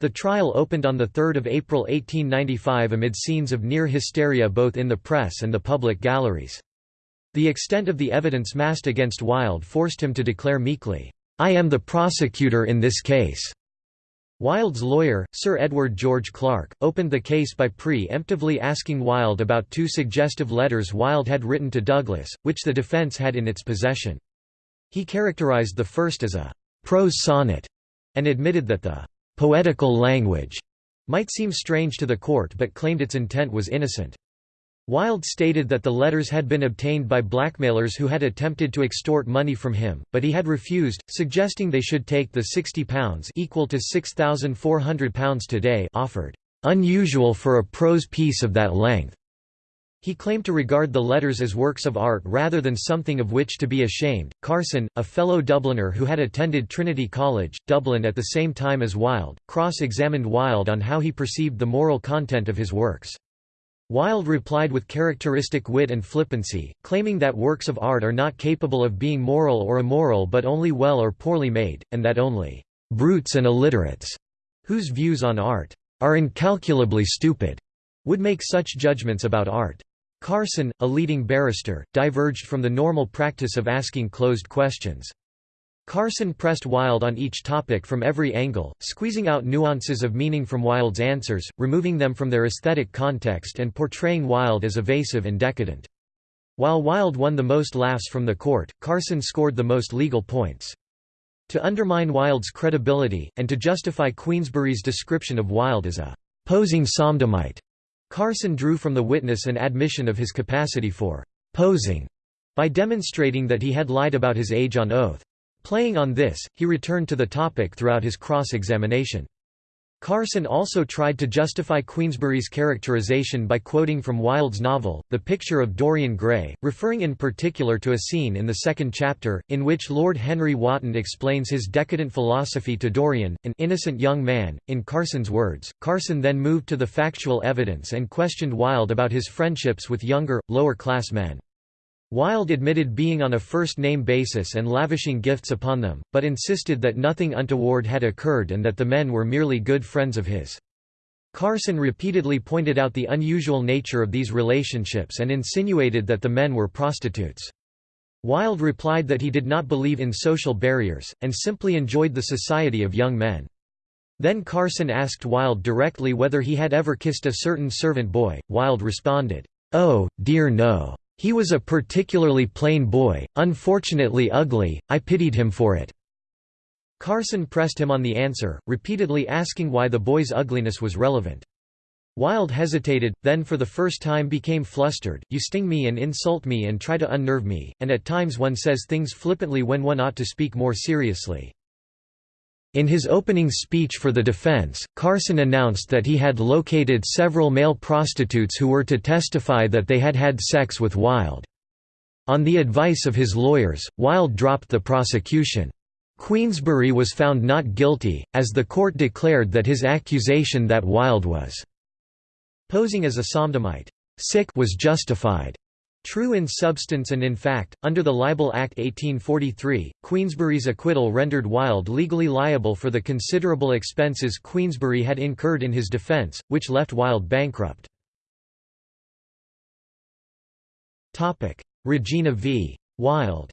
The trial opened on 3 April 1895 amid scenes of near hysteria both in the press and the public galleries. The extent of the evidence massed against Wilde forced him to declare meekly, "'I am the prosecutor in this case'". Wilde's lawyer, Sir Edward George Clarke, opened the case by pre-emptively asking Wilde about two suggestive letters Wilde had written to Douglas, which the defence had in its possession. He characterized the first as a «prose sonnet» and admitted that the «poetical language» might seem strange to the court but claimed its intent was innocent. Wilde stated that the letters had been obtained by blackmailers who had attempted to extort money from him, but he had refused, suggesting they should take the £60 equal to £6,400 today offered, "...unusual for a prose piece of that length." He claimed to regard the letters as works of art rather than something of which to be ashamed. Carson, a fellow Dubliner who had attended Trinity College, Dublin at the same time as Wilde, cross examined Wilde on how he perceived the moral content of his works. Wilde replied with characteristic wit and flippancy, claiming that works of art are not capable of being moral or immoral but only well or poorly made, and that only «brutes and illiterates», whose views on art «are incalculably stupid», would make such judgments about art. Carson, a leading barrister, diverged from the normal practice of asking closed questions. Carson pressed Wilde on each topic from every angle, squeezing out nuances of meaning from Wilde's answers, removing them from their aesthetic context and portraying Wilde as evasive and decadent. While Wilde won the most laughs from the court, Carson scored the most legal points. To undermine Wilde's credibility, and to justify Queensberry's description of Wilde as a «posing sodomite», Carson drew from the witness an admission of his capacity for «posing» by demonstrating that he had lied about his age on oath. Playing on this, he returned to the topic throughout his cross-examination. Carson also tried to justify Queensberry's characterization by quoting from Wilde's novel, The Picture of Dorian Gray, referring in particular to a scene in the second chapter, in which Lord Henry Wotton explains his decadent philosophy to Dorian, an innocent young man. In Carson's words, Carson then moved to the factual evidence and questioned Wilde about his friendships with younger, lower-class men. Wilde admitted being on a first-name basis and lavishing gifts upon them, but insisted that nothing untoward had occurred and that the men were merely good friends of his. Carson repeatedly pointed out the unusual nature of these relationships and insinuated that the men were prostitutes. Wilde replied that he did not believe in social barriers, and simply enjoyed the society of young men. Then Carson asked Wilde directly whether he had ever kissed a certain servant boy. Wilde responded, "'Oh, dear no. He was a particularly plain boy, unfortunately ugly, I pitied him for it." Carson pressed him on the answer, repeatedly asking why the boy's ugliness was relevant. Wilde hesitated, then for the first time became flustered, you sting me and insult me and try to unnerve me, and at times one says things flippantly when one ought to speak more seriously. In his opening speech for the defense, Carson announced that he had located several male prostitutes who were to testify that they had had sex with Wilde. On the advice of his lawyers, Wilde dropped the prosecution. Queensberry was found not guilty, as the court declared that his accusation that Wilde was posing as a sodomite sick was justified. True in substance and in fact, under the Libel Act 1843, Queensberry's acquittal rendered Wilde legally liable for the considerable expenses Queensberry had incurred in his defence, which left Wilde bankrupt. Regina v. Wilde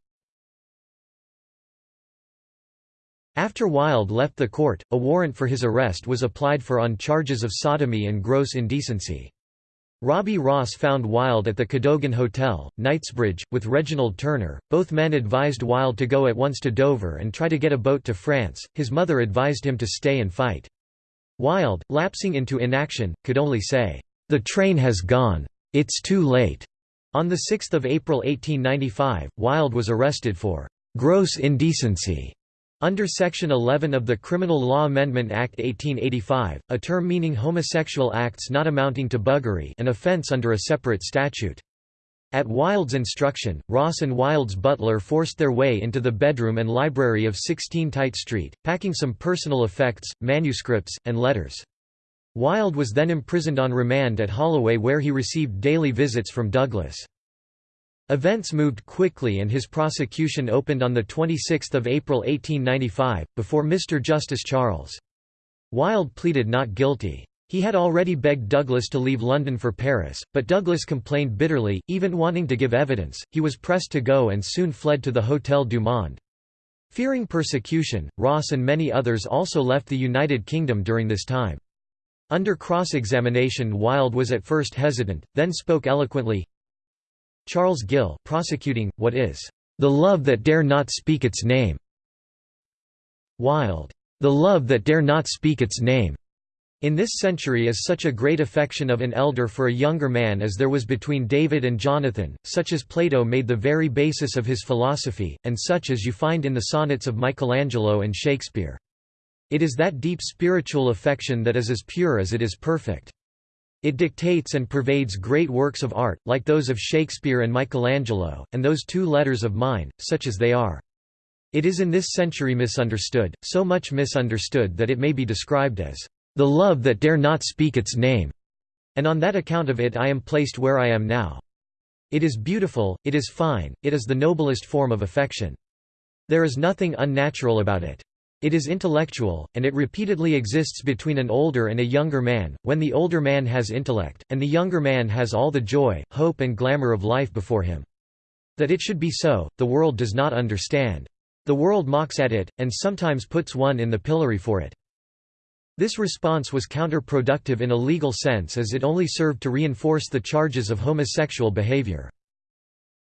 After Wilde left the court, a warrant for his arrest was applied for on charges of sodomy and gross indecency. Robbie Ross found Wilde at the Cadogan Hotel, Knightsbridge, with Reginald Turner. Both men advised Wilde to go at once to Dover and try to get a boat to France, his mother advised him to stay and fight. Wilde, lapsing into inaction, could only say, "'The train has gone. It's too late.'" On 6 April 1895, Wilde was arrested for "'gross indecency' Under Section 11 of the Criminal Law Amendment Act 1885, a term meaning homosexual acts not amounting to buggery an offence under a separate statute. At Wilde's instruction, Ross and Wilde's butler forced their way into the bedroom and library of 16 Tite Street, packing some personal effects, manuscripts, and letters. Wilde was then imprisoned on remand at Holloway where he received daily visits from Douglas. Events moved quickly and his prosecution opened on 26 April 1895, before Mr. Justice Charles. Wilde pleaded not guilty. He had already begged Douglas to leave London for Paris, but Douglas complained bitterly, even wanting to give evidence. He was pressed to go and soon fled to the Hôtel du Monde. Fearing persecution, Ross and many others also left the United Kingdom during this time. Under cross-examination Wilde was at first hesitant, then spoke eloquently, Charles Gill prosecuting, what is, "...the love that dare not speak its name." Wilde, "...the love that dare not speak its name." In this century is such a great affection of an elder for a younger man as there was between David and Jonathan, such as Plato made the very basis of his philosophy, and such as you find in the sonnets of Michelangelo and Shakespeare. It is that deep spiritual affection that is as pure as it is perfect. It dictates and pervades great works of art, like those of Shakespeare and Michelangelo, and those two letters of mine, such as they are. It is in this century misunderstood, so much misunderstood that it may be described as, "...the love that dare not speak its name," and on that account of it I am placed where I am now. It is beautiful, it is fine, it is the noblest form of affection. There is nothing unnatural about it. It is intellectual, and it repeatedly exists between an older and a younger man, when the older man has intellect, and the younger man has all the joy, hope and glamour of life before him. That it should be so, the world does not understand. The world mocks at it, and sometimes puts one in the pillory for it. This response was counterproductive in a legal sense as it only served to reinforce the charges of homosexual behavior.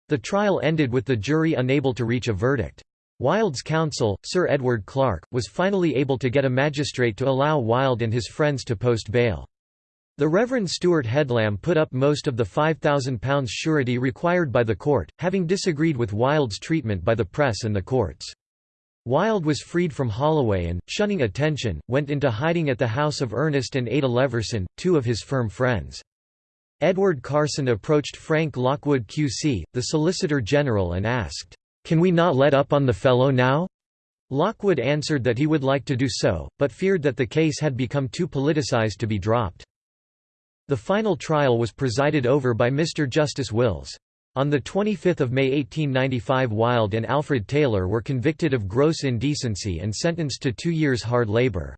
The trial ended with the jury unable to reach a verdict. Wilde's counsel, Sir Edward Clarke, was finally able to get a magistrate to allow Wilde and his friends to post bail. The Reverend Stewart Headlam put up most of the £5,000 surety required by the court, having disagreed with Wilde's treatment by the press and the courts. Wilde was freed from Holloway and, shunning attention, went into hiding at the house of Ernest and Ada Leverson, two of his firm friends. Edward Carson approached Frank Lockwood QC, the Solicitor General and asked, "'Can we not let up on the fellow now?' Lockwood answered that he would like to do so, but feared that the case had become too politicized to be dropped. The final trial was presided over by Mr. Justice Wills. On 25 May 1895 Wilde and Alfred Taylor were convicted of gross indecency and sentenced to two years hard labor.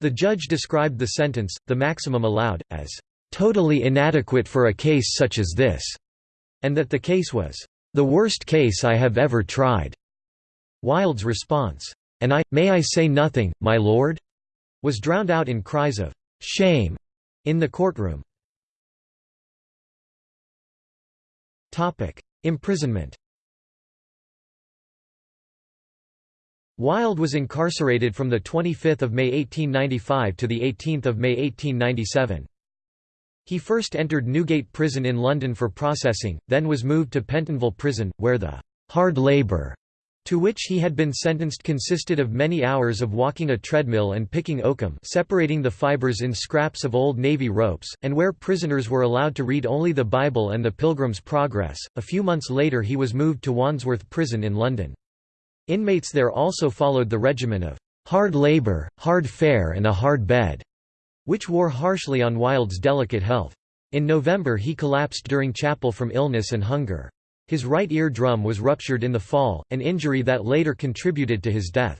The judge described the sentence, the maximum allowed, as "...totally inadequate for a case such as this", and that the case was "...the worst case I have ever tried." Wilde's response, "'And I, may I say nothing, my lord?' was drowned out in cries of "'Shame!' in the courtroom. Imprisonment Wilde was incarcerated from 25 May 1895 to 18 May 1897. He first entered Newgate Prison in London for processing, then was moved to Pentonville Prison, where the «hard labour» to which he had been sentenced consisted of many hours of walking a treadmill and picking oakum separating the fibers in scraps of old navy ropes, and where prisoners were allowed to read only the Bible and the Pilgrim's Progress. A few months later he was moved to Wandsworth Prison in London. Inmates there also followed the regimen of hard labour, hard fare and a hard bed, which wore harshly on Wilde's delicate health. In November he collapsed during chapel from illness and hunger. His right ear drum was ruptured in the fall, an injury that later contributed to his death.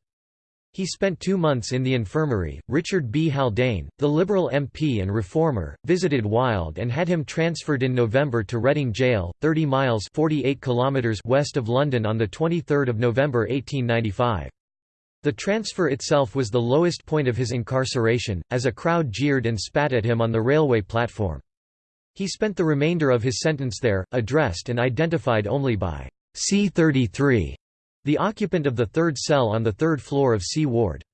He spent two months in the infirmary. Richard B. Haldane, the Liberal MP and reformer, visited Wilde and had him transferred in November to Reading Gaol, 30 miles 48 kilometers west of London on 23 November 1895. The transfer itself was the lowest point of his incarceration, as a crowd jeered and spat at him on the railway platform. He spent the remainder of his sentence there, addressed and identified only by C-33, the occupant of the third cell on the third floor of C Ward.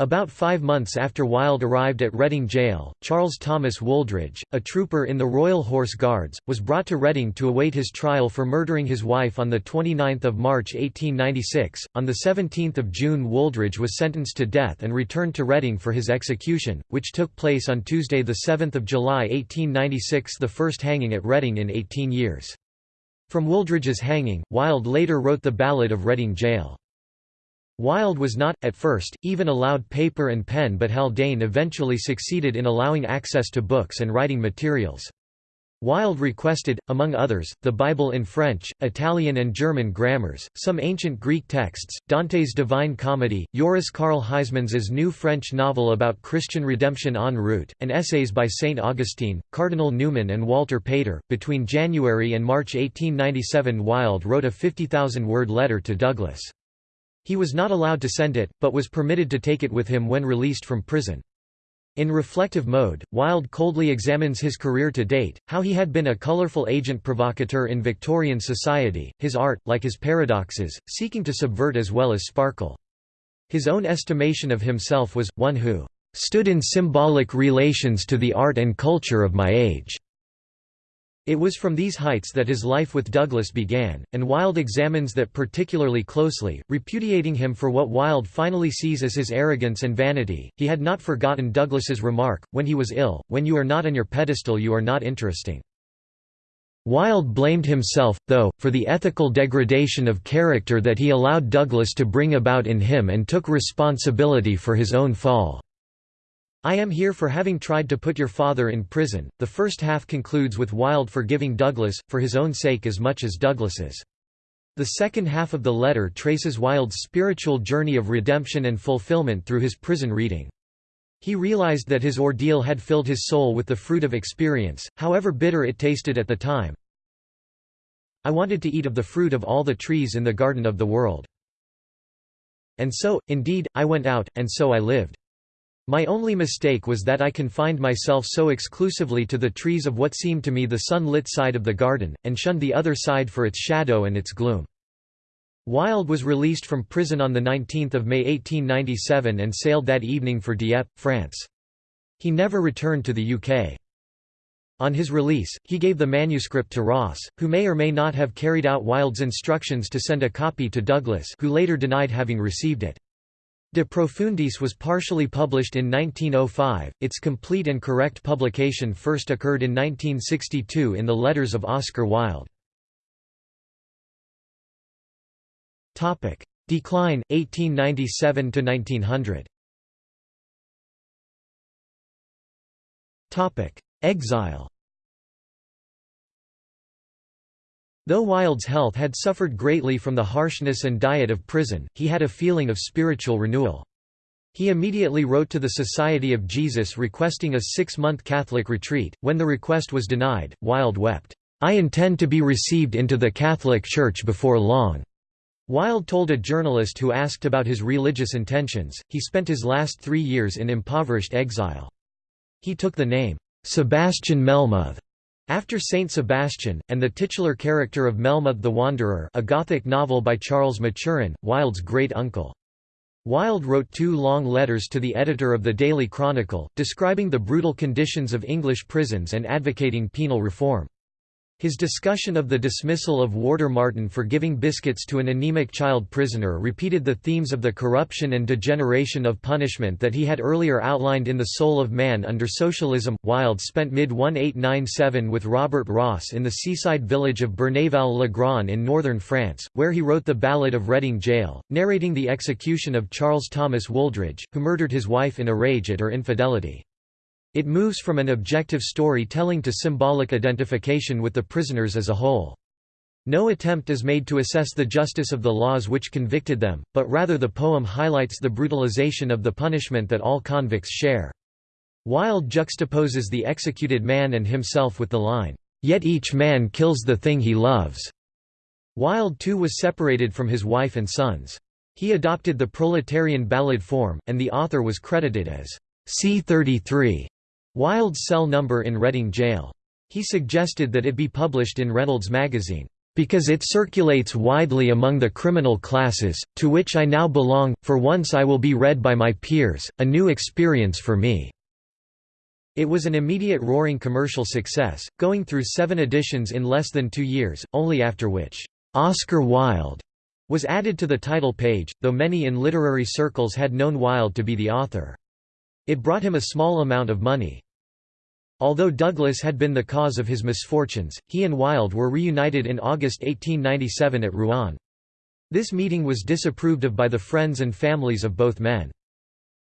About five months after Wilde arrived at Reading Gaol, Charles Thomas Wooldridge, a trooper in the Royal Horse Guards, was brought to Reading to await his trial for murdering his wife on 29 March 1896. On 17 June Wooldridge was sentenced to death and returned to Reading for his execution, which took place on Tuesday 7 July 1896 the first hanging at Reading in 18 years. From Wooldridge's hanging, Wilde later wrote the Ballad of Reading Gaol. Wilde was not, at first, even allowed paper and pen but Haldane eventually succeeded in allowing access to books and writing materials. Wilde requested, among others, the Bible in French, Italian and German grammars, some ancient Greek texts, Dante's Divine Comedy, Joris Karl Huysmans's new French novel about Christian redemption en route, and essays by St. Augustine, Cardinal Newman and Walter Pater. Between January and March 1897 Wilde wrote a 50,000-word letter to Douglas. He was not allowed to send it, but was permitted to take it with him when released from prison. In reflective mode, Wilde coldly examines his career to date, how he had been a colorful agent provocateur in Victorian society, his art, like his paradoxes, seeking to subvert as well as sparkle. His own estimation of himself was, one who "...stood in symbolic relations to the art and culture of my age." It was from these heights that his life with Douglas began, and Wilde examines that particularly closely, repudiating him for what Wilde finally sees as his arrogance and vanity. He had not forgotten Douglas's remark, when he was ill, when you are not on your pedestal you are not interesting. Wilde blamed himself, though, for the ethical degradation of character that he allowed Douglas to bring about in him and took responsibility for his own fall. I am here for having tried to put your father in prison. The first half concludes with Wilde forgiving Douglas, for his own sake as much as Douglas's. The second half of the letter traces Wilde's spiritual journey of redemption and fulfillment through his prison reading. He realized that his ordeal had filled his soul with the fruit of experience, however bitter it tasted at the time. I wanted to eat of the fruit of all the trees in the garden of the world. And so, indeed, I went out, and so I lived. My only mistake was that I confined myself so exclusively to the trees of what seemed to me the sun-lit side of the garden, and shunned the other side for its shadow and its gloom. Wilde was released from prison on 19 May 1897 and sailed that evening for Dieppe, France. He never returned to the UK. On his release, he gave the manuscript to Ross, who may or may not have carried out Wilde's instructions to send a copy to Douglas who later denied having received it. De Profundis was partially published in 1905, its complete and correct publication first occurred in 1962 in the letters of Oscar Wilde. Decline, 1897–1900 Exile Though Wilde's health had suffered greatly from the harshness and diet of prison, he had a feeling of spiritual renewal. He immediately wrote to the Society of Jesus requesting a six-month Catholic retreat. When the request was denied, Wilde wept, "'I intend to be received into the Catholic Church before long.'" Wilde told a journalist who asked about his religious intentions, he spent his last three years in impoverished exile. He took the name, "'Sebastian Melmoth' After Saint Sebastian, and the titular character of Melmoth the Wanderer a Gothic novel by Charles Maturin, Wilde's great-uncle. Wilde wrote two long letters to the editor of the Daily Chronicle, describing the brutal conditions of English prisons and advocating penal reform. His discussion of the dismissal of Warder Martin for giving biscuits to an anemic child prisoner repeated the themes of the corruption and degeneration of punishment that he had earlier outlined in The Soul of Man under Socialism. Wilde spent mid-1897 with Robert Ross in the seaside village of Berneval-le-Grand in northern France, where he wrote the Ballad of Reading Gaol, narrating the execution of Charles Thomas Wooldridge, who murdered his wife in a rage at her infidelity. It moves from an objective story-telling to symbolic identification with the prisoners as a whole. No attempt is made to assess the justice of the laws which convicted them, but rather the poem highlights the brutalization of the punishment that all convicts share. Wilde juxtaposes the executed man and himself with the line, "'Yet each man kills the thing he loves'". Wilde too was separated from his wife and sons. He adopted the proletarian ballad form, and the author was credited as C33. Wilde's cell number in Reading Gaol. He suggested that it be published in Reynolds magazine, "...because it circulates widely among the criminal classes, to which I now belong, for once I will be read by my peers, a new experience for me." It was an immediate roaring commercial success, going through seven editions in less than two years, only after which, "'Oscar Wilde' was added to the title page, though many in literary circles had known Wilde to be the author. It brought him a small amount of money. Although Douglas had been the cause of his misfortunes, he and Wilde were reunited in August 1897 at Rouen. This meeting was disapproved of by the friends and families of both men.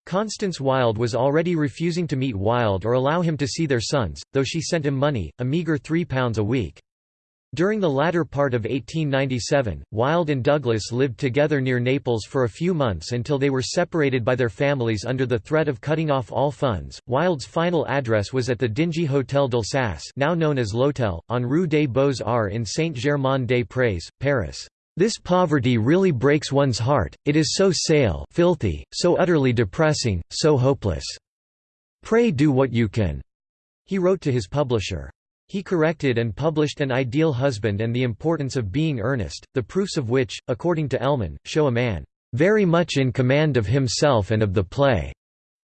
Constance Wilde was already refusing to meet Wilde or allow him to see their sons, though she sent him money, a meagre £3 a week. During the latter part of 1897, Wilde and Douglas lived together near Naples for a few months until they were separated by their families under the threat of cutting off all funds. Wilde's final address was at the dingy Hôtel d'Alsace, now known as L'Hôtel, on Rue des Beaux-Arts in Saint-Germain-des-Prés, Paris. This poverty really breaks one's heart, it is so sale filthy, so utterly depressing, so hopeless. Pray do what you can, he wrote to his publisher. He corrected and published An Ideal Husband and the Importance of Being Earnest, the proofs of which, according to Ellmann, show a man, "...very much in command of himself and of the play."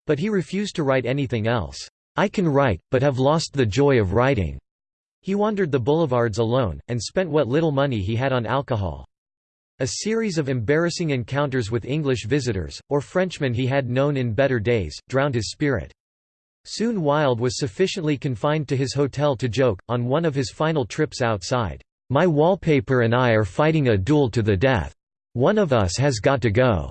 But he refused to write anything else. I can write, but have lost the joy of writing. He wandered the boulevards alone, and spent what little money he had on alcohol. A series of embarrassing encounters with English visitors, or Frenchmen he had known in better days, drowned his spirit. Soon Wilde was sufficiently confined to his hotel to joke, on one of his final trips outside, "'My wallpaper and I are fighting a duel to the death. One of us has got to go.'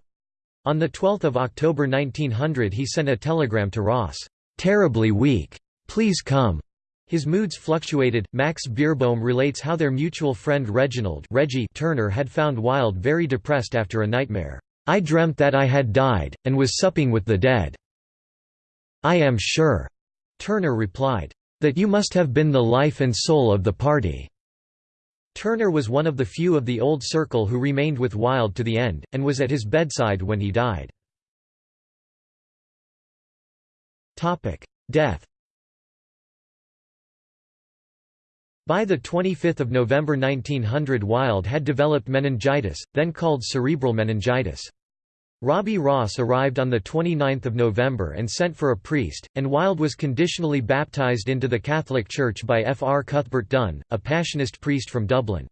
On 12 October 1900 he sent a telegram to Ross, "'Terribly weak. Please come.' His moods fluctuated. Max Beerbohm relates how their mutual friend Reginald Reggie Turner had found Wilde very depressed after a nightmare. I dreamt that I had died, and was supping with the dead. I am sure," Turner replied, "that you must have been the life and soul of the party." Turner was one of the few of the old circle who remained with Wilde to the end, and was at his bedside when he died. Death By 25 November 1900 Wilde had developed meningitis, then called cerebral meningitis. Robbie Ross arrived on 29 November and sent for a priest, and Wilde was conditionally baptised into the Catholic Church by F. R. Cuthbert Dunn, a Passionist priest from Dublin.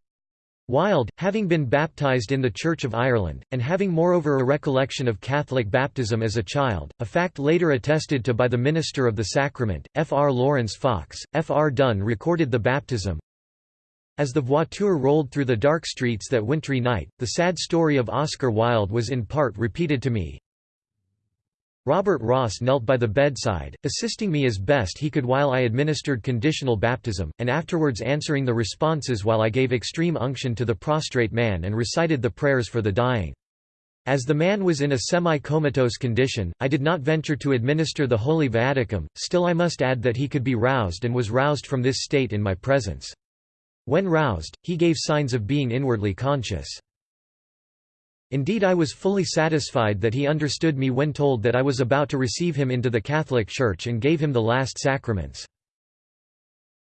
Wilde, having been baptized in the Church of Ireland, and having moreover a recollection of Catholic baptism as a child, a fact later attested to by the minister of the sacrament, F. R. Lawrence Fox, F. R. Dunn recorded the baptism. As the voiture rolled through the dark streets that wintry night, the sad story of Oscar Wilde was in part repeated to me, Robert Ross knelt by the bedside, assisting me as best he could while I administered conditional baptism, and afterwards answering the responses while I gave extreme unction to the prostrate man and recited the prayers for the dying. As the man was in a semi-comatose condition, I did not venture to administer the Holy Viaticum, still I must add that he could be roused and was roused from this state in my presence. When roused, he gave signs of being inwardly conscious. Indeed I was fully satisfied that he understood me when told that I was about to receive him into the Catholic Church and gave him the last sacraments.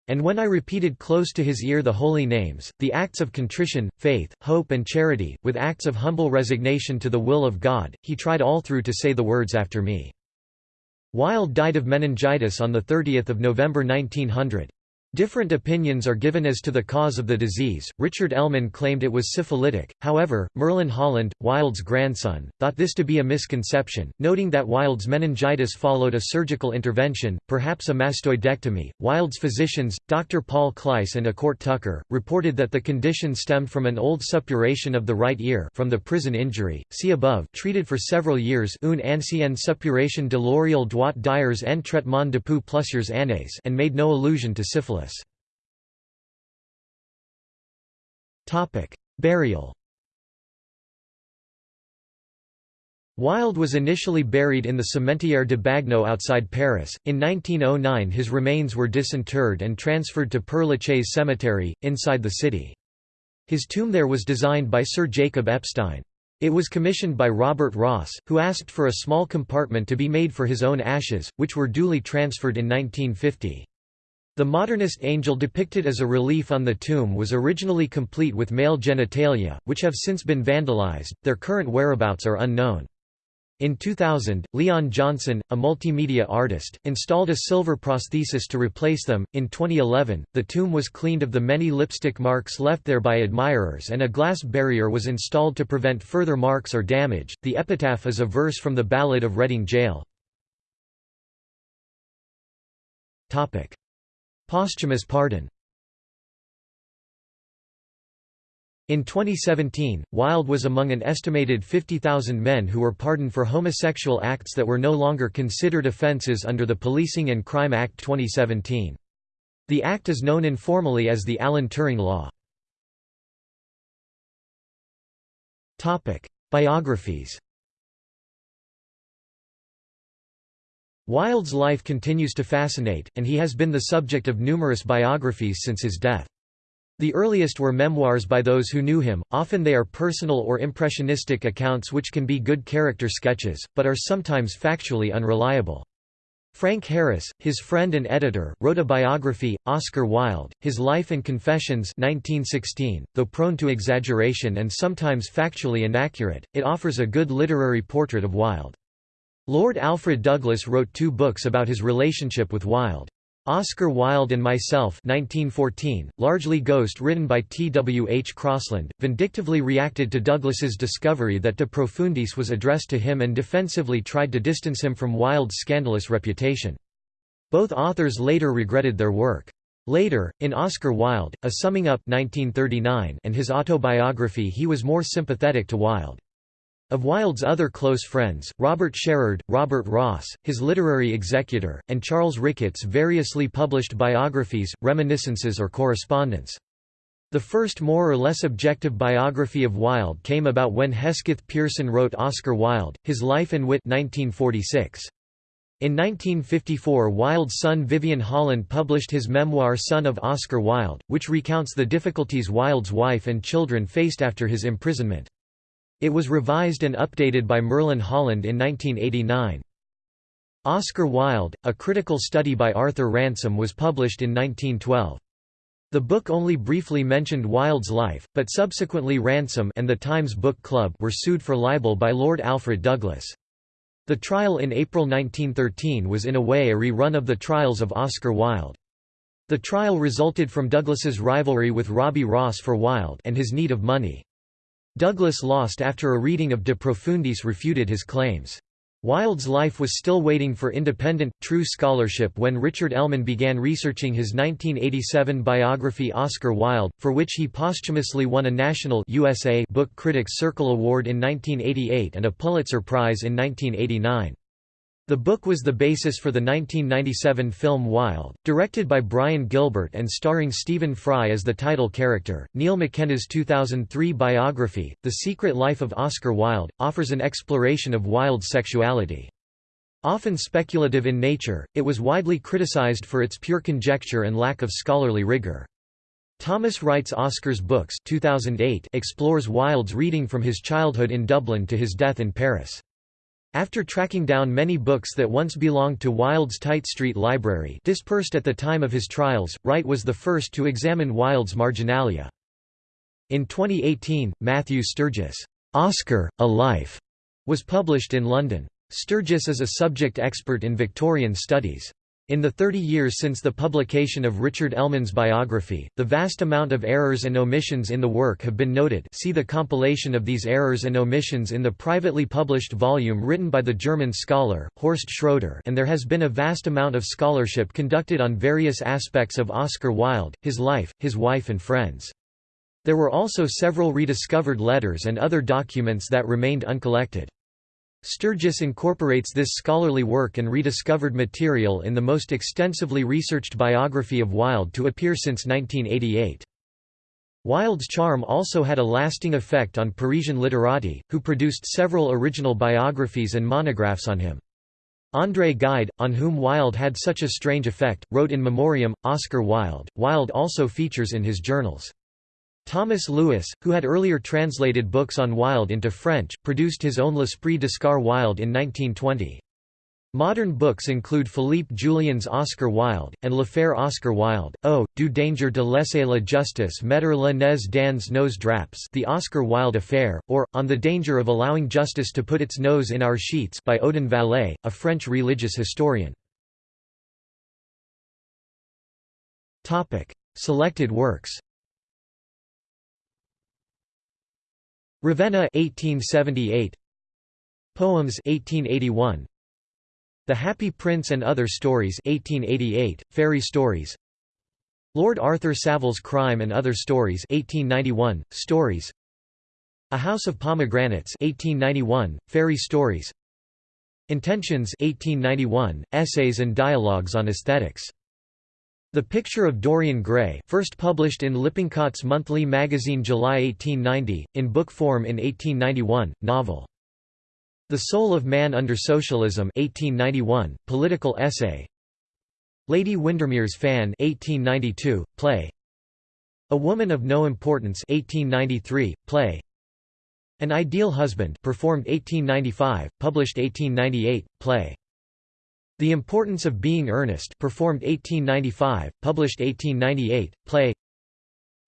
And when I repeated close to his ear the holy names, the acts of contrition, faith, hope and charity, with acts of humble resignation to the will of God, he tried all through to say the words after me. Wilde died of meningitis on 30 November 1900. Different opinions are given as to the cause of the disease. Richard Ellmann claimed it was syphilitic, however, Merlin Holland, Wilde's grandson, thought this to be a misconception, noting that Wilde's meningitis followed a surgical intervention, perhaps a mastoidectomy. Wilde's physicians, Dr. Paul Cleiss and A'Court Tucker, reported that the condition stemmed from an old suppuration of the right ear from the prison injury. See above, treated for several years une ancienne suppuration de l'oriel droit d'hiers en traitement depuis plusieurs années and made no allusion to syphilis. Topic: Burial. Wilde was initially buried in the Cimetière de Bagneux outside Paris. In 1909 his remains were disinterred and transferred to Père Lachaise Cemetery, inside the city. His tomb there was designed by Sir Jacob Epstein. It was commissioned by Robert Ross, who asked for a small compartment to be made for his own ashes, which were duly transferred in 1950. The modernist angel depicted as a relief on the tomb was originally complete with male genitalia, which have since been vandalized, their current whereabouts are unknown. In 2000, Leon Johnson, a multimedia artist, installed a silver prosthesis to replace them. In 2011, the tomb was cleaned of the many lipstick marks left there by admirers and a glass barrier was installed to prevent further marks or damage. The epitaph is a verse from the Ballad of Reading Gaol. Topic: Posthumous pardon In 2017, Wilde was among an estimated 50,000 men who were pardoned for homosexual acts that were no longer considered offences under the Policing and Crime Act 2017. The act is known informally as the Alan Turing Law. Biographies Wilde's life continues to fascinate, and he has been the subject of numerous biographies since his death. The earliest were memoirs by those who knew him, often they are personal or impressionistic accounts which can be good character sketches, but are sometimes factually unreliable. Frank Harris, his friend and editor, wrote a biography, Oscar Wilde, His Life and Confessions 1916. Though prone to exaggeration and sometimes factually inaccurate, it offers a good literary portrait of Wilde. Lord Alfred Douglas wrote two books about his relationship with Wilde. Oscar Wilde and Myself 1914, largely ghost written by T. W. H. Crossland, vindictively reacted to Douglas's discovery that De Profundis was addressed to him and defensively tried to distance him from Wilde's scandalous reputation. Both authors later regretted their work. Later, in Oscar Wilde, A Summing Up 1939 and his autobiography he was more sympathetic to Wilde. Of Wilde's other close friends, Robert Sherard, Robert Ross, his literary executor, and Charles Ricketts variously published biographies, reminiscences or correspondence. The first more or less objective biography of Wilde came about when Hesketh Pearson wrote Oscar Wilde, His Life and Wit 1946. In 1954 Wilde's son Vivian Holland published his memoir Son of Oscar Wilde, which recounts the difficulties Wilde's wife and children faced after his imprisonment. It was revised and updated by Merlin Holland in 1989. Oscar Wilde, a critical study by Arthur Ransome was published in 1912. The book only briefly mentioned Wilde's life, but subsequently Ransome and the Times Book Club were sued for libel by Lord Alfred Douglas. The trial in April 1913 was in a way a rerun of the trials of Oscar Wilde. The trial resulted from Douglas's rivalry with Robbie Ross for Wilde and his need of money. Douglas lost after a reading of De Profundis refuted his claims. Wilde's life was still waiting for independent, true scholarship when Richard Ellmann began researching his 1987 biography Oscar Wilde, for which he posthumously won a National USA Book Critics Circle Award in 1988 and a Pulitzer Prize in 1989. The book was the basis for the 1997 film Wilde, directed by Brian Gilbert and starring Stephen Fry as the title character. Neil McKenna's 2003 biography, The Secret Life of Oscar Wilde, offers an exploration of Wilde's sexuality. Often speculative in nature, it was widely criticized for its pure conjecture and lack of scholarly rigor. Thomas Wright's Oscar's Books 2008 explores Wilde's reading from his childhood in Dublin to his death in Paris. After tracking down many books that once belonged to Wilde's Tite Street Library dispersed at the time of his trials, Wright was the first to examine Wilde's marginalia. In 2018, Matthew Sturgis' Oscar, A Life was published in London. Sturgis is a subject expert in Victorian studies. In the 30 years since the publication of Richard Ellmann's biography, the vast amount of errors and omissions in the work have been noted see the compilation of these errors and omissions in the privately published volume written by the German scholar, Horst Schroeder and there has been a vast amount of scholarship conducted on various aspects of Oscar Wilde, his life, his wife and friends. There were also several rediscovered letters and other documents that remained uncollected. Sturgis incorporates this scholarly work and rediscovered material in the most extensively researched biography of Wilde to appear since 1988. Wilde's charm also had a lasting effect on Parisian literati, who produced several original biographies and monographs on him. André Gide, on whom Wilde had such a strange effect, wrote in memoriam, Oscar Wilde. Wilde also features in his journals. Thomas Louis, who had earlier translated books on Wilde into French, produced his own L'Esprit d'Oscar Wilde in 1920. Modern books include Philippe Jullian's Oscar Wilde, and L'Affaire Oscar Wilde, oh, O, du danger de laisser la justice mettre le nez dans nos draps The Oscar Wilde Affair, or, On the Danger of Allowing Justice to Put Its Nose in Our Sheets by Odon Vallet, a French religious historian. Selected works Ravenna 1878 Poems 1881 The Happy Prince and Other Stories 1888 Fairy Stories. Lord Arthur Savile's Crime and Other Stories 1891 Stories. A House of Pomegranates 1891 Fairy Stories. Intentions 1891 Essays and Dialogues on Aesthetics the Picture of Dorian Gray first published in Lippincott's monthly magazine July 1890, in book form in 1891, novel. The Soul of Man Under Socialism 1891, political essay. Lady Windermere's Fan 1892, play. A Woman of No Importance 1893, play. An Ideal Husband performed 1895, published 1898, play the Importance of Being Earnest performed 1895, published 1898, play.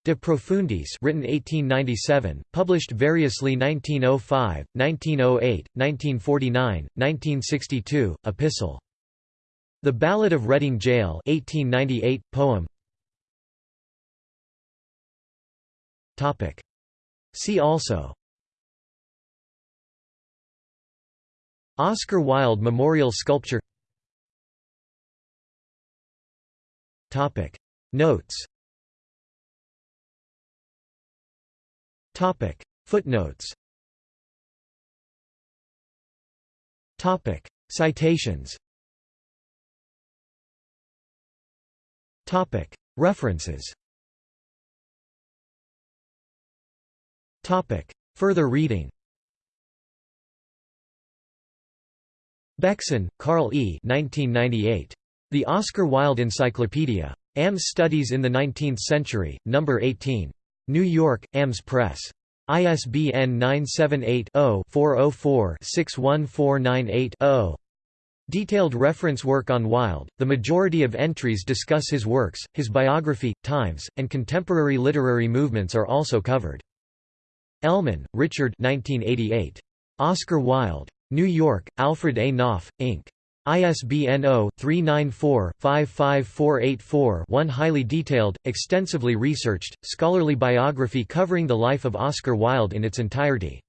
De Profundis written 1897, published variously 1905, 1908, 1949, 1962, Epistle. The Ballad of Reading Gaol 1898, poem. See also. Oscar Wilde Memorial Sculpture Topic. Notes. Topic. Footnotes. Topic. Citations. Topic. References. Topic. Further reading. Beckson, Karl E. 1998. The Oscar Wilde Encyclopedia. Ames Studies in the Nineteenth Century, No. 18. New York, Ames Press. ISBN 978-0-404-61498-0. Detailed reference work on Wilde, the majority of entries discuss his works, his biography, times, and contemporary literary movements are also covered. Ellmann, Richard 1988. Oscar Wilde. New York, Alfred A. Knopf, Inc. ISBN 0-394-55484-1 Highly detailed, extensively researched, scholarly biography covering the life of Oscar Wilde in its entirety.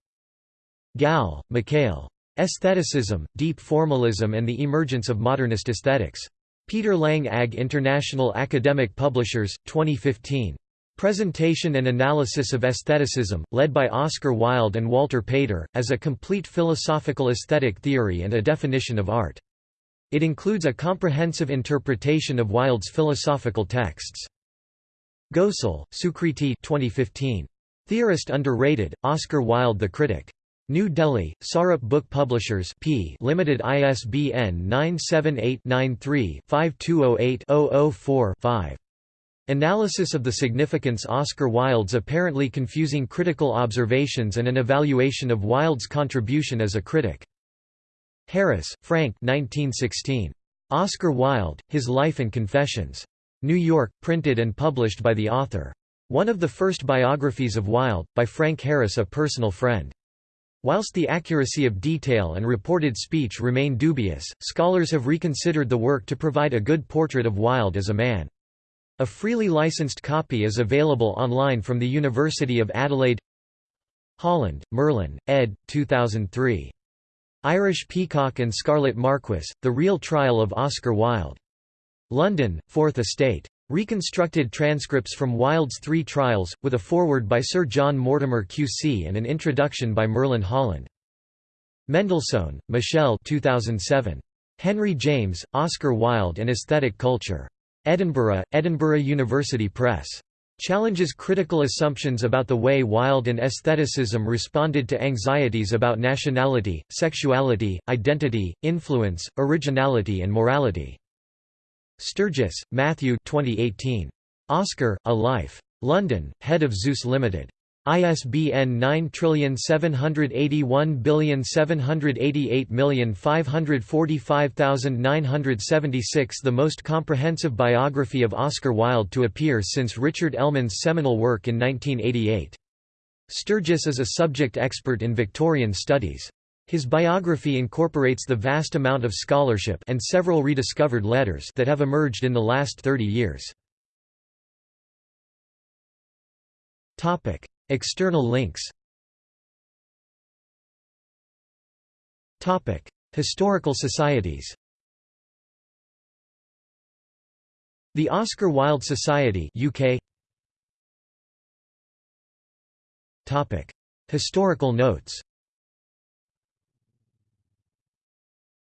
Gal, Mikhail. Aestheticism, Deep Formalism and the Emergence of Modernist Aesthetics. Peter Lang AG International Academic Publishers, 2015. Presentation and Analysis of Aestheticism, led by Oscar Wilde and Walter Pater, as a complete philosophical aesthetic theory and a definition of art. It includes a comprehensive interpretation of Wilde's philosophical texts. Ghosal, Sukriti 2015. Theorist underrated, Oscar Wilde the Critic. New Delhi, Sarup Book Publishers P. Limited ISBN 978-93-5208-004-5. Analysis of the significance Oscar Wilde's apparently confusing critical observations and an evaluation of Wilde's contribution as a critic. Harris, Frank 1916. Oscar Wilde, His Life and Confessions. New York, printed and published by the author. One of the first biographies of Wilde, by Frank Harris a personal friend. Whilst the accuracy of detail and reported speech remain dubious, scholars have reconsidered the work to provide a good portrait of Wilde as a man. A freely licensed copy is available online from the University of Adelaide Holland, Merlin, ed. 2003. Irish Peacock and Scarlet Marquis, The Real Trial of Oscar Wilde. London, Fourth Estate. Reconstructed transcripts from Wilde's three trials, with a foreword by Sir John Mortimer QC and an introduction by Merlin Holland. Mendelssohn, Michel 2007. Henry James, Oscar Wilde and Aesthetic Culture. Edinburgh, Edinburgh University Press. Challenges critical assumptions about the way Wilde and aestheticism responded to anxieties about nationality, sexuality, identity, influence, originality and morality. Sturgis, Matthew 2018. Oscar, A Life. London, Head of Zeus Limited. ISBN 9781788545976 The most comprehensive biography of Oscar Wilde to appear since Richard Ellmann's seminal work in 1988. Sturgis is a subject expert in Victorian studies. His biography incorporates the vast amount of scholarship and several rediscovered letters that have emerged in the last 30 years. External links. Historical societies. The Oscar Wilde Society UK Topic Historical notes.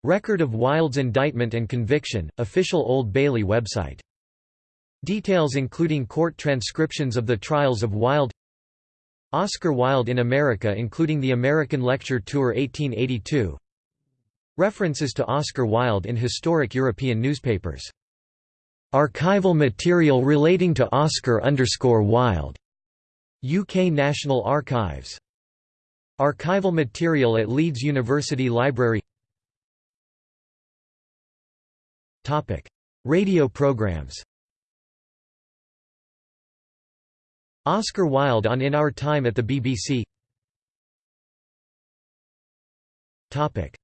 Record of Wilde's indictment and conviction, official Old Bailey website. Details including court transcriptions of the trials of Wilde Oscar Wilde in America including the American Lecture Tour 1882 References to Oscar Wilde in historic European newspapers. Archival material relating to Oscar underscore Wilde. UK National Archives. Archival material at Leeds University Library Radio programs Oscar Wilde on In Our Time at the BBC Topic.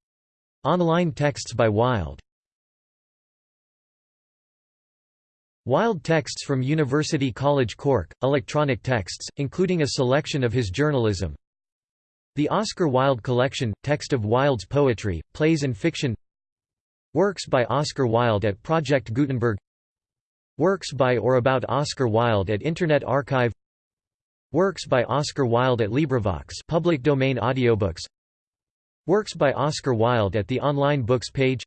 Online texts by Wilde. Wilde texts from University College Cork, electronic texts, including a selection of his journalism. The Oscar Wilde Collection, text of Wilde's poetry, plays and fiction. Works by Oscar Wilde at Project Gutenberg. Works by or about Oscar Wilde at Internet Archive Works by Oscar Wilde at LibriVox public domain audiobooks. Works by Oscar Wilde at the online books page.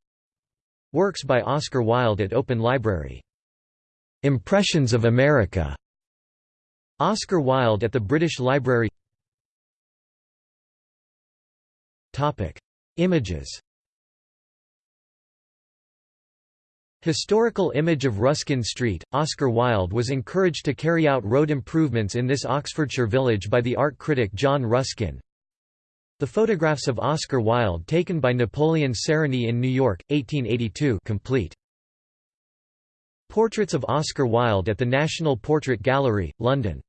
Works by Oscar Wilde at Open Library. Impressions of America. Oscar Wilde at the British Library. Images Historical image of Ruskin Street, Oscar Wilde was encouraged to carry out road improvements in this Oxfordshire village by the art critic John Ruskin. The photographs of Oscar Wilde taken by Napoleon Sarony in New York, 1882 complete. Portraits of Oscar Wilde at the National Portrait Gallery, London